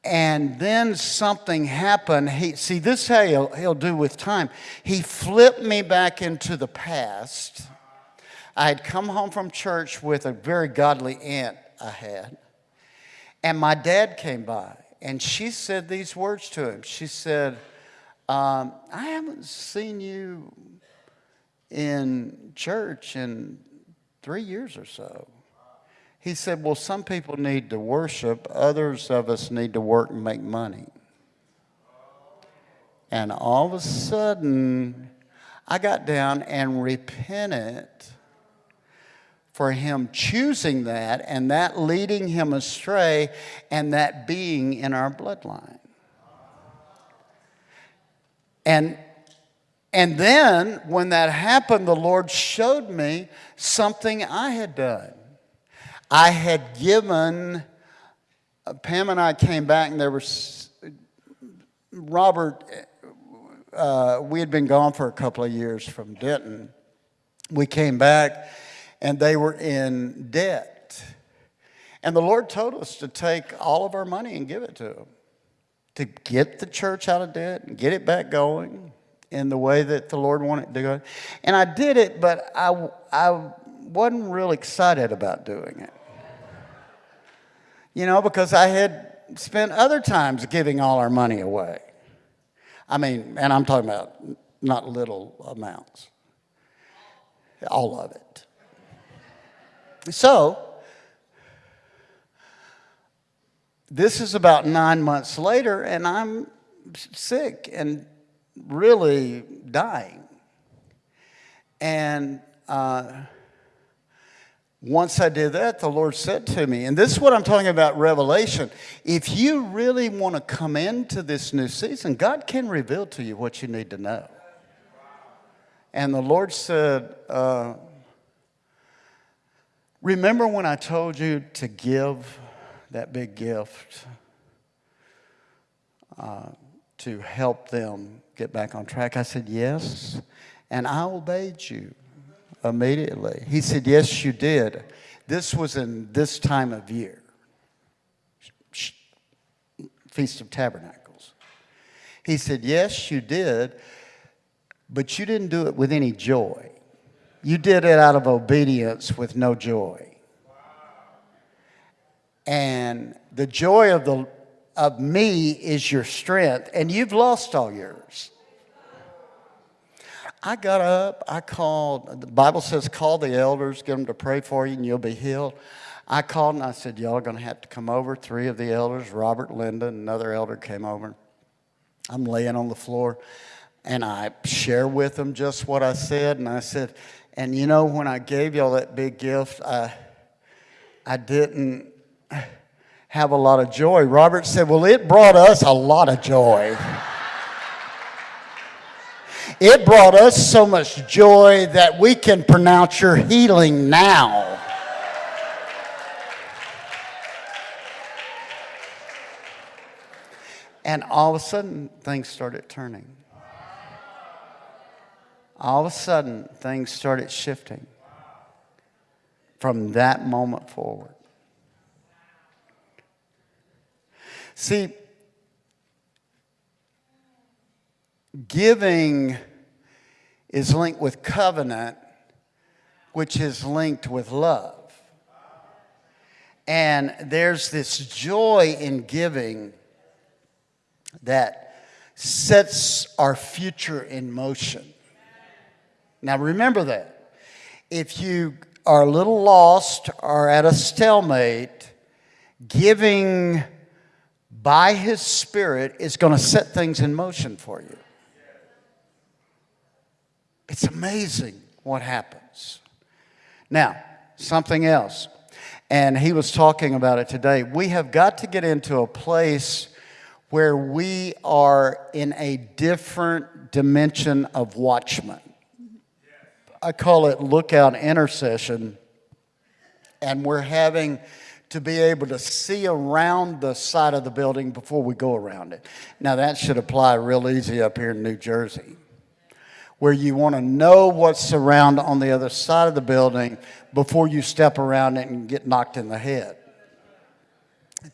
And then something happened. He, see, this he'll, he'll do with time. He flipped me back into the past. I had come home from church with a very godly aunt I had. And my dad came by, and she said these words to him. She said, um, I haven't seen you in church in three years or so. He said, Well, some people need to worship, others of us need to work and make money. And all of a sudden, I got down and repented for him choosing that and that leading him astray and that being in our bloodline. And, and then when that happened, the Lord showed me something I had done. I had given, uh, Pam and I came back, and there was, Robert, uh, we had been gone for a couple of years from Denton. We came back, and they were in debt. And the Lord told us to take all of our money and give it to them, to get the church out of debt and get it back going in the way that the Lord wanted to go. And I did it, but I, I wasn't real excited about doing it. You know, because I had spent other times giving all our money away. I mean, and I'm talking about not little amounts, all of it. So, this is about nine months later, and I'm sick and really dying. And uh, once I did that, the Lord said to me, and this is what I'm talking about revelation. If you really want to come into this new season, God can reveal to you what you need to know. And the Lord said, uh, Remember when I told you to give that big gift uh, to help them get back on track? I said, Yes. And I obeyed you immediately. He said, Yes, you did. This was in this time of year Feast of Tabernacles. He said, Yes, you did, but you didn't do it with any joy. You did it out of obedience with no joy. And the joy of the of me is your strength, and you've lost all yours. I got up, I called, the Bible says, call the elders, get them to pray for you, and you'll be healed. I called and I said, Y'all are going to have to come over. Three of the elders, Robert, Linda, another elder came over. I'm laying on the floor and I share with them just what I said. And I said, And you know, when I gave y'all that big gift, I, I didn't have a lot of joy. Robert said, Well, it brought us a lot of joy. It brought us so much joy that we can pronounce your healing now. And all of a sudden, things started turning. All of a sudden, things started shifting from that moment forward. See, giving is linked with covenant, which is linked with love. And there's this joy in giving that sets our future in motion. Now remember that. If you are a little lost or at a stalemate, giving by His Spirit is going to set things in motion for you. It's amazing what happens. Now, something else, and he was talking about it today. We have got to get into a place where we are in a different dimension of watchman. I call it lookout intercession, and we're having to be able to see around the side of the building before we go around it. Now, that should apply real easy up here in New Jersey, where you want to know what's around on the other side of the building before you step around it and get knocked in the head.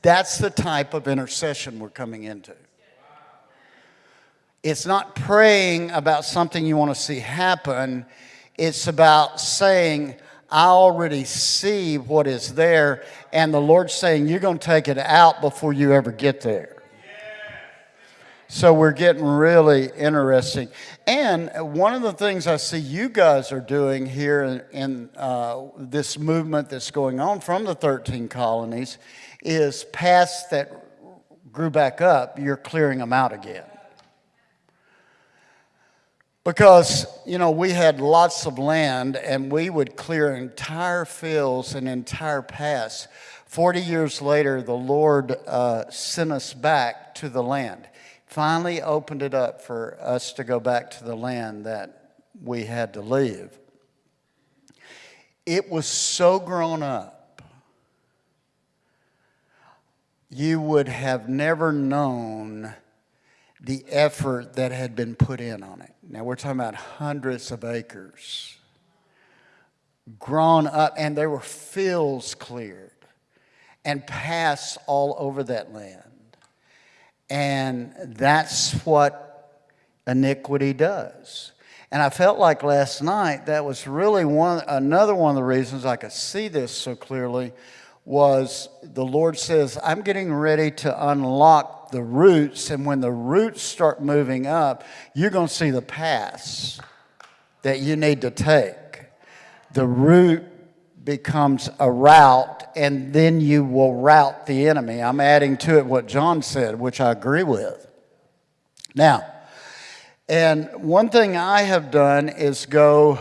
That's the type of intercession we're coming into. It's not praying about something you want to see happen. It's about saying, I already see what is there, and the Lord's saying, You're going to take it out before you ever get there. So we're getting really interesting. And one of the things I see you guys are doing here in, in uh, this movement that's going on from the 13 colonies is past that grew back up, you're clearing them out again. Because, you know, we had lots of land and we would clear entire fields and entire paths. 40 years later, the Lord uh, sent us back to the land. Finally opened it up for us to go back to the land that we had to leave. It was so grown up you would have never known the effort that had been put in on it. Now we're talking about hundreds of acres grown up, and there were fields cleared and paths all over that land. And that's what iniquity does. And I felt like last night that was really one another one of the reasons I could see this so clearly was the Lord says, I'm getting ready to unlock the roots, and when the roots start moving up, you're going to see the paths that you need to take. The root becomes a route, and then you will route the enemy. I'm adding to it what John said, which I agree with. Now, and one thing I have done is go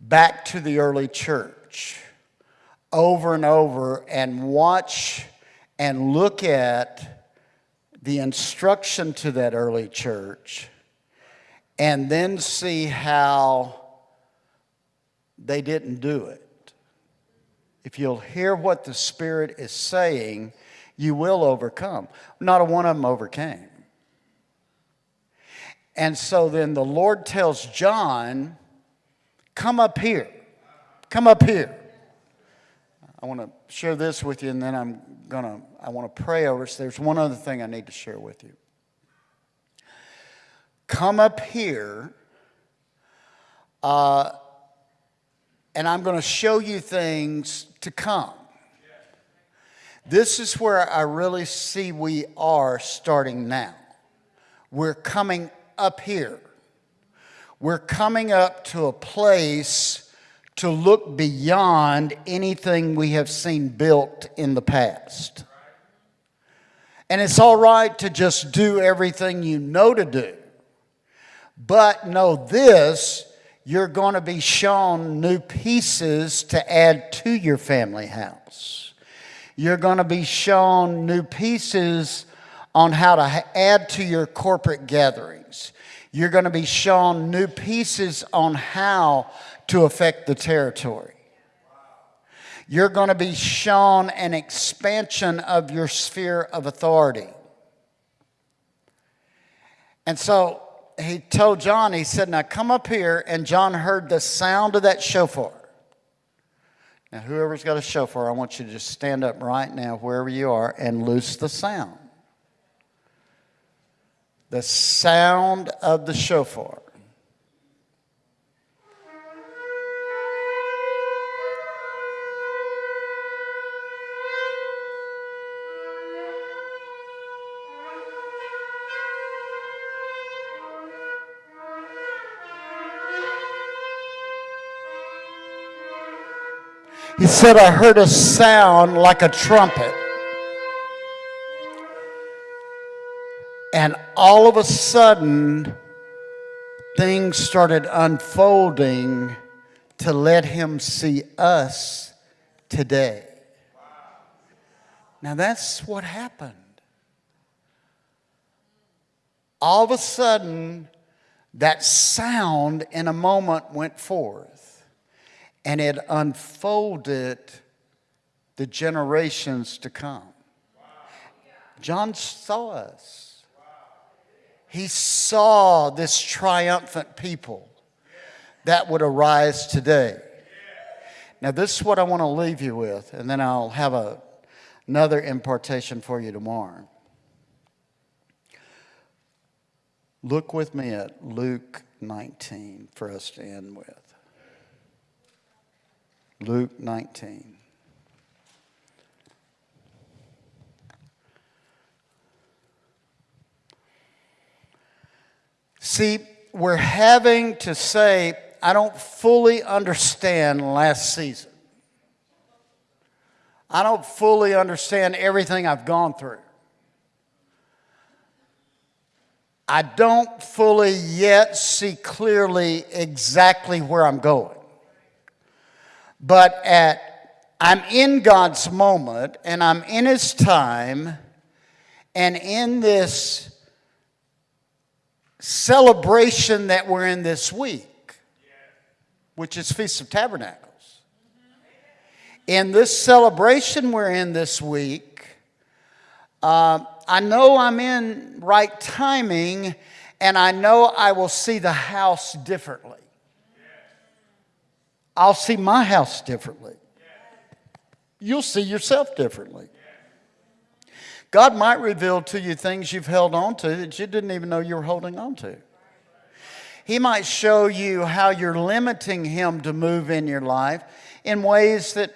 back to the early church over and over and watch and look at the instruction to that early church and then see how they didn't do it. If you'll hear what the Spirit is saying, you will overcome. Not a one of them overcame. And so then the Lord tells John, Come up here. Come up here. I want to share this with you, and then I'm going to, I want to pray over. So there's one other thing I need to share with you. Come up here, uh, and I'm going to show you things to come This is where I really see we are starting now. We're coming up here. We're coming up to a place to look beyond anything we have seen built in the past. And it's all right to just do everything you know to do. But know this you're going to be shown new pieces to add to your family house. You're going to be shown new pieces on how to add to your corporate gatherings. You're going to be shown new pieces on how to affect the territory. You're going to be shown an expansion of your sphere of authority. And so he told John, he said, Now come up here. And John heard the sound of that shofar. Now, whoever's got a shofar, I want you to just stand up right now, wherever you are, and loose the sound. The sound of the shofar. He said, I heard a sound like a trumpet. And all of a sudden, things started unfolding to let him see us today. Now, that's what happened. All of a sudden, that sound in a moment went forth and it unfolded the generations to come. John saw us. He saw this triumphant people that would arise today. Now, this is what I want to leave you with, and then I'll have a, another impartation for you tomorrow. Look with me at Luke 19 for us to end with. Luke 19. See, we're having to say, I don't fully understand last season. I don't fully understand everything I've gone through. I don't fully yet see clearly exactly where I'm going. But at I'm in God's moment and I'm in His time and in this celebration that we're in this week, which is Feast of Tabernacles. In this celebration we're in this week, uh, I know I'm in right timing and I know I will see the house differently. I'll see my house differently. You'll see yourself differently. God might reveal to you things you've held on to that you didn't even know you were holding on to. He might show you how you're limiting Him to move in your life in ways that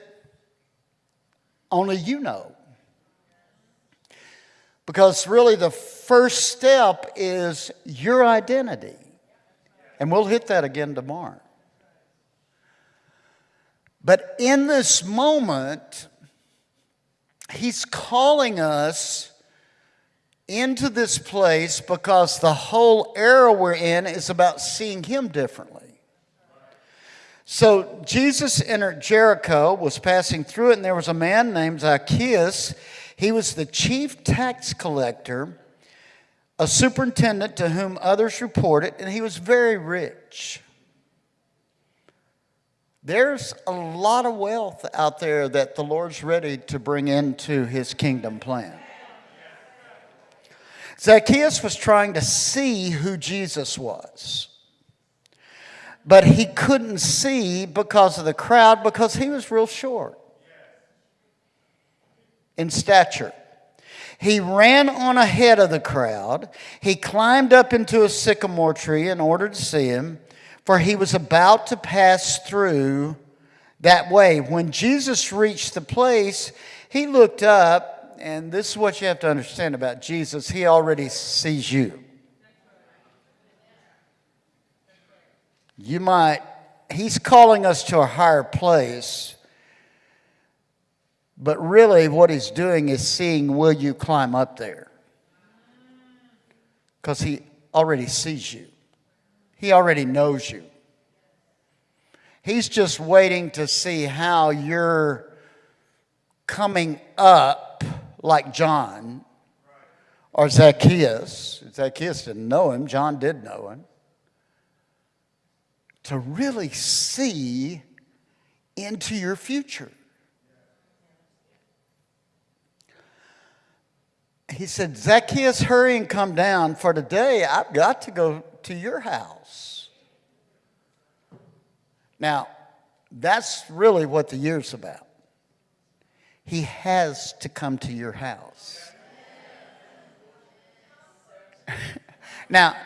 only you know. Because really, the first step is your identity. And we'll hit that again tomorrow. But in this moment, he's calling us into this place because the whole era we're in is about seeing him differently. So Jesus entered Jericho, was passing through it, and there was a man named Zacchaeus. He was the chief tax collector, a superintendent to whom others reported, and he was very rich. There's a lot of wealth out there that the Lord's ready to bring into his kingdom plan. Zacchaeus was trying to see who Jesus was. But he couldn't see because of the crowd because he was real short in stature. He ran on ahead of the crowd. He climbed up into a sycamore tree in order to see him for he was about to pass through that way. When Jesus reached the place, He looked up, and this is what you have to understand about Jesus. He already sees you. You might, he's calling us to a higher place, but really what he's doing is seeing will you climb up there? Because he already sees you, he already knows you. He's just waiting to see how you're coming up like John or Zacchaeus. Zacchaeus didn't know him, John did know him. To really see into your future. He said, Zacchaeus, hurry and come down, for today I've got to go to your house. Now, that's really what the year's about. He has to come to your house. now,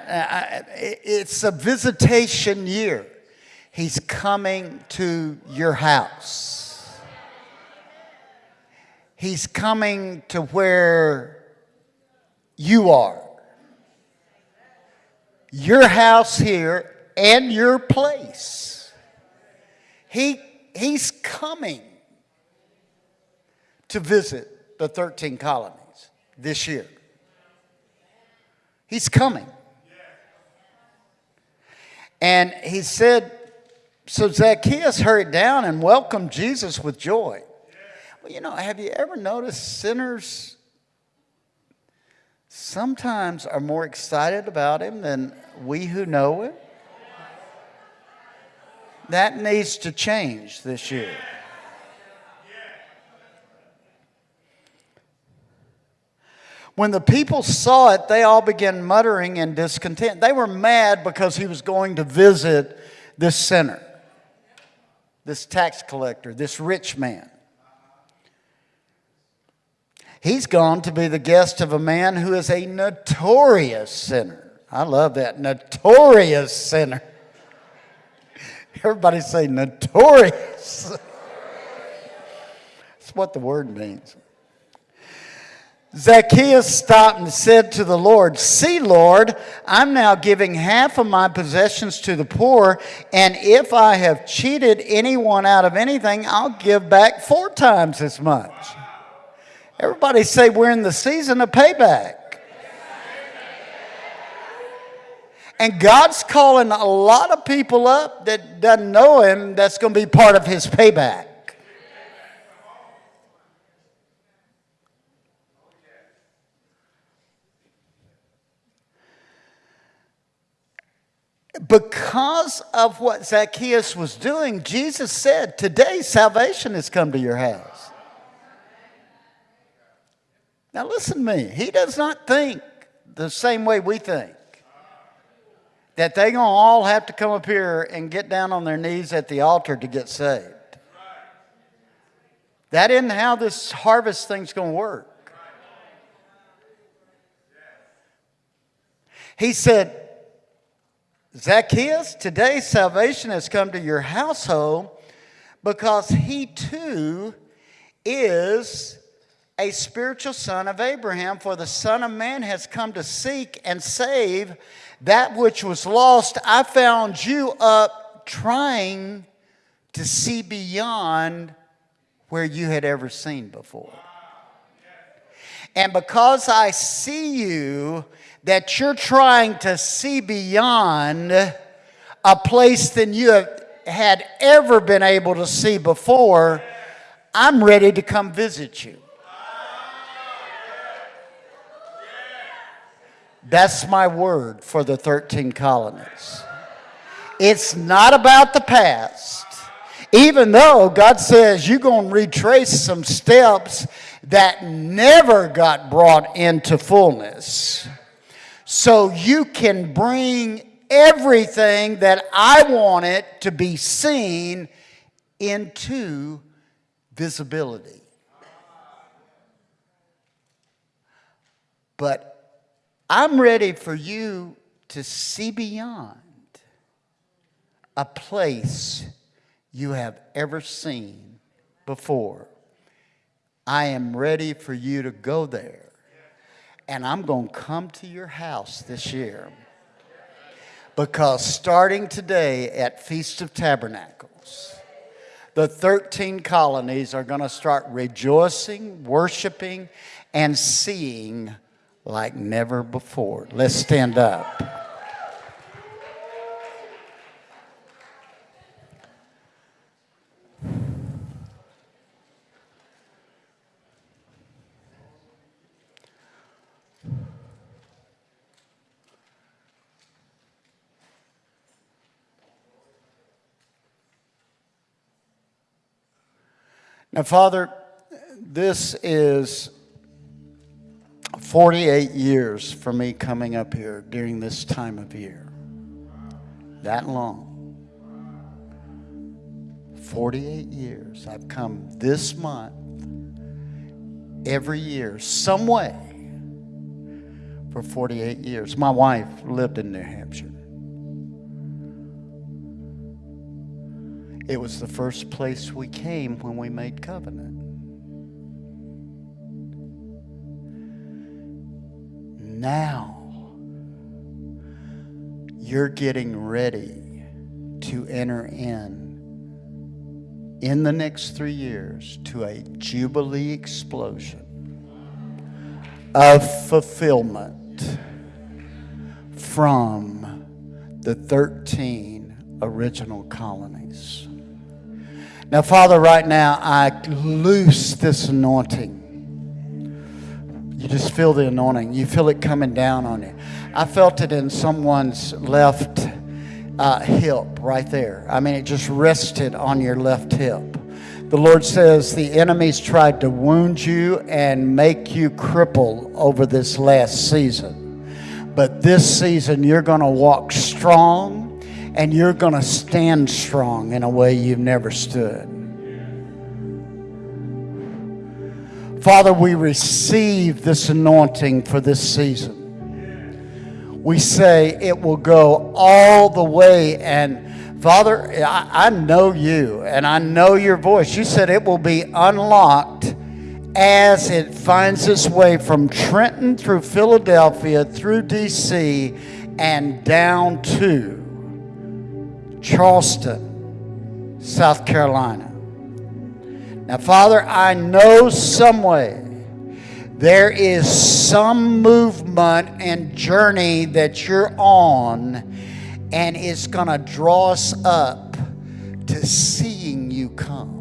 it's a visitation year. He's coming to your house. He's coming to where you are. Your house here and your place. He, he's coming to visit the 13 colonies this year. He's coming. And he said, so Zacchaeus hurried down and welcomed Jesus with joy. Well, you know, have you ever noticed sinners sometimes are more excited about him than we who know him? That needs to change this year. When the people saw it, they all began muttering in discontent. They were mad because he was going to visit this sinner, this tax collector, this rich man. He's gone to be the guest of a man who is a notorious sinner. I love that, notorious sinner. Everybody say notorious. That's what the word means. Zacchaeus stopped and said to the Lord, See, Lord, I'm now giving half of my possessions to the poor, and if I have cheated anyone out of anything, I'll give back four times as much. Everybody say we're in the season of payback. And God's calling a lot of people up that doesn't know him that's going to be part of his payback. because of what Zacchaeus was doing, Jesus said, Today salvation has come to your house. Now, listen to me. He does not think the same way we think that they're going to all have to come up here and get down on their knees at the altar to get saved. That isn't how this harvest thing's going to work. He said, Zacchaeus, today salvation has come to your household because he too is a spiritual son of Abraham. For the Son of Man has come to seek and save that which was lost. I found you up trying to see beyond where you had ever seen before. And because I see you, that you're trying to see beyond a place than you have, had ever been able to see before, I'm ready to come visit you. That's my word for the 13 colonies. It's not about the past. Even though God says you're going to retrace some steps that never got brought into fullness so you can bring everything that I want it to be seen into visibility. But I'm ready for you to see beyond a place you have ever seen before. I am ready for you to go there. And I'm going to come to your house this year. Because starting today at Feast of Tabernacles, the 13 colonies are going to start rejoicing, worshiping, and seeing like never before. Let's stand up. Now, Father, this is 48 years for me coming up here during this time of year. That long. 48 years. I've come this month every year, some way, for 48 years. My wife lived in New Hampshire. It was the first place we came when we made covenant. Now, you're getting ready to enter in in the next three years to a jubilee explosion of fulfillment from the 13 original colonies. Now, Father, right now, I loose this anointing. You just feel the anointing. You feel it coming down on you. I felt it in someone's left uh, hip right there. I mean, it just rested on your left hip. The Lord says the enemies tried to wound you and make you cripple over this last season. But this season, you're going to walk strong and you're going to stand strong in a way you've never stood. Father, we receive this anointing for this season. We say it will go all the way. And Father, I, I know you and I know your voice. You said it will be unlocked as it finds its way from Trenton through Philadelphia, through D.C., and down to Charleston, South Carolina. Now, Father, I know some way there is some movement and journey that you're on, and it's going to draw us up to seeing you come.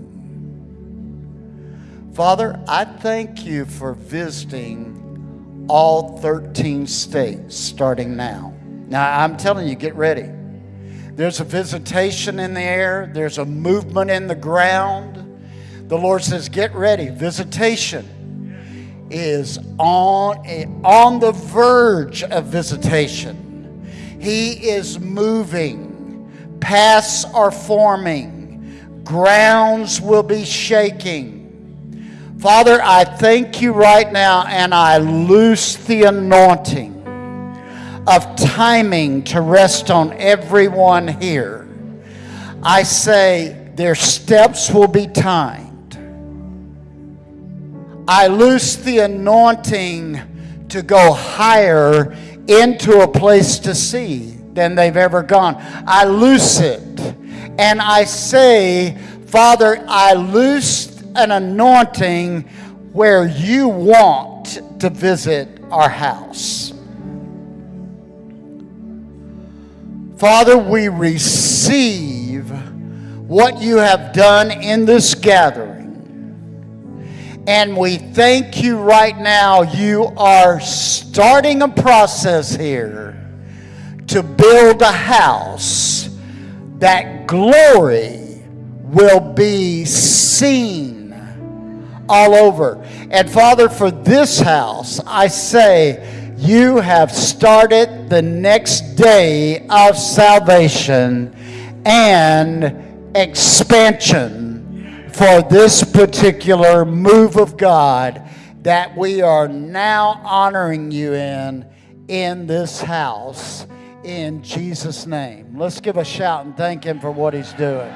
Father, I thank you for visiting all 13 states starting now. Now, I'm telling you, get ready. There's a visitation in the air, there's a movement in the ground. The Lord says, Get ready. Visitation is on, on the verge of visitation. He is moving, paths are forming, grounds will be shaking. Father, I thank you right now and I loose the anointing of timing to rest on everyone here. I say their steps will be timed. I loose the anointing to go higher into a place to see than they've ever gone. I loose it. And I say, Father, I loose an anointing where you want to visit our house. Father, we receive what you have done in this gathering. And we thank you right now. You are starting a process here to build a house that glory will be seen all over. And Father, for this house, I say, you have started the next day of salvation and expansion for this particular move of God that we are now honoring you in in this house in Jesus' name. Let's give a shout and thank him for what he's doing.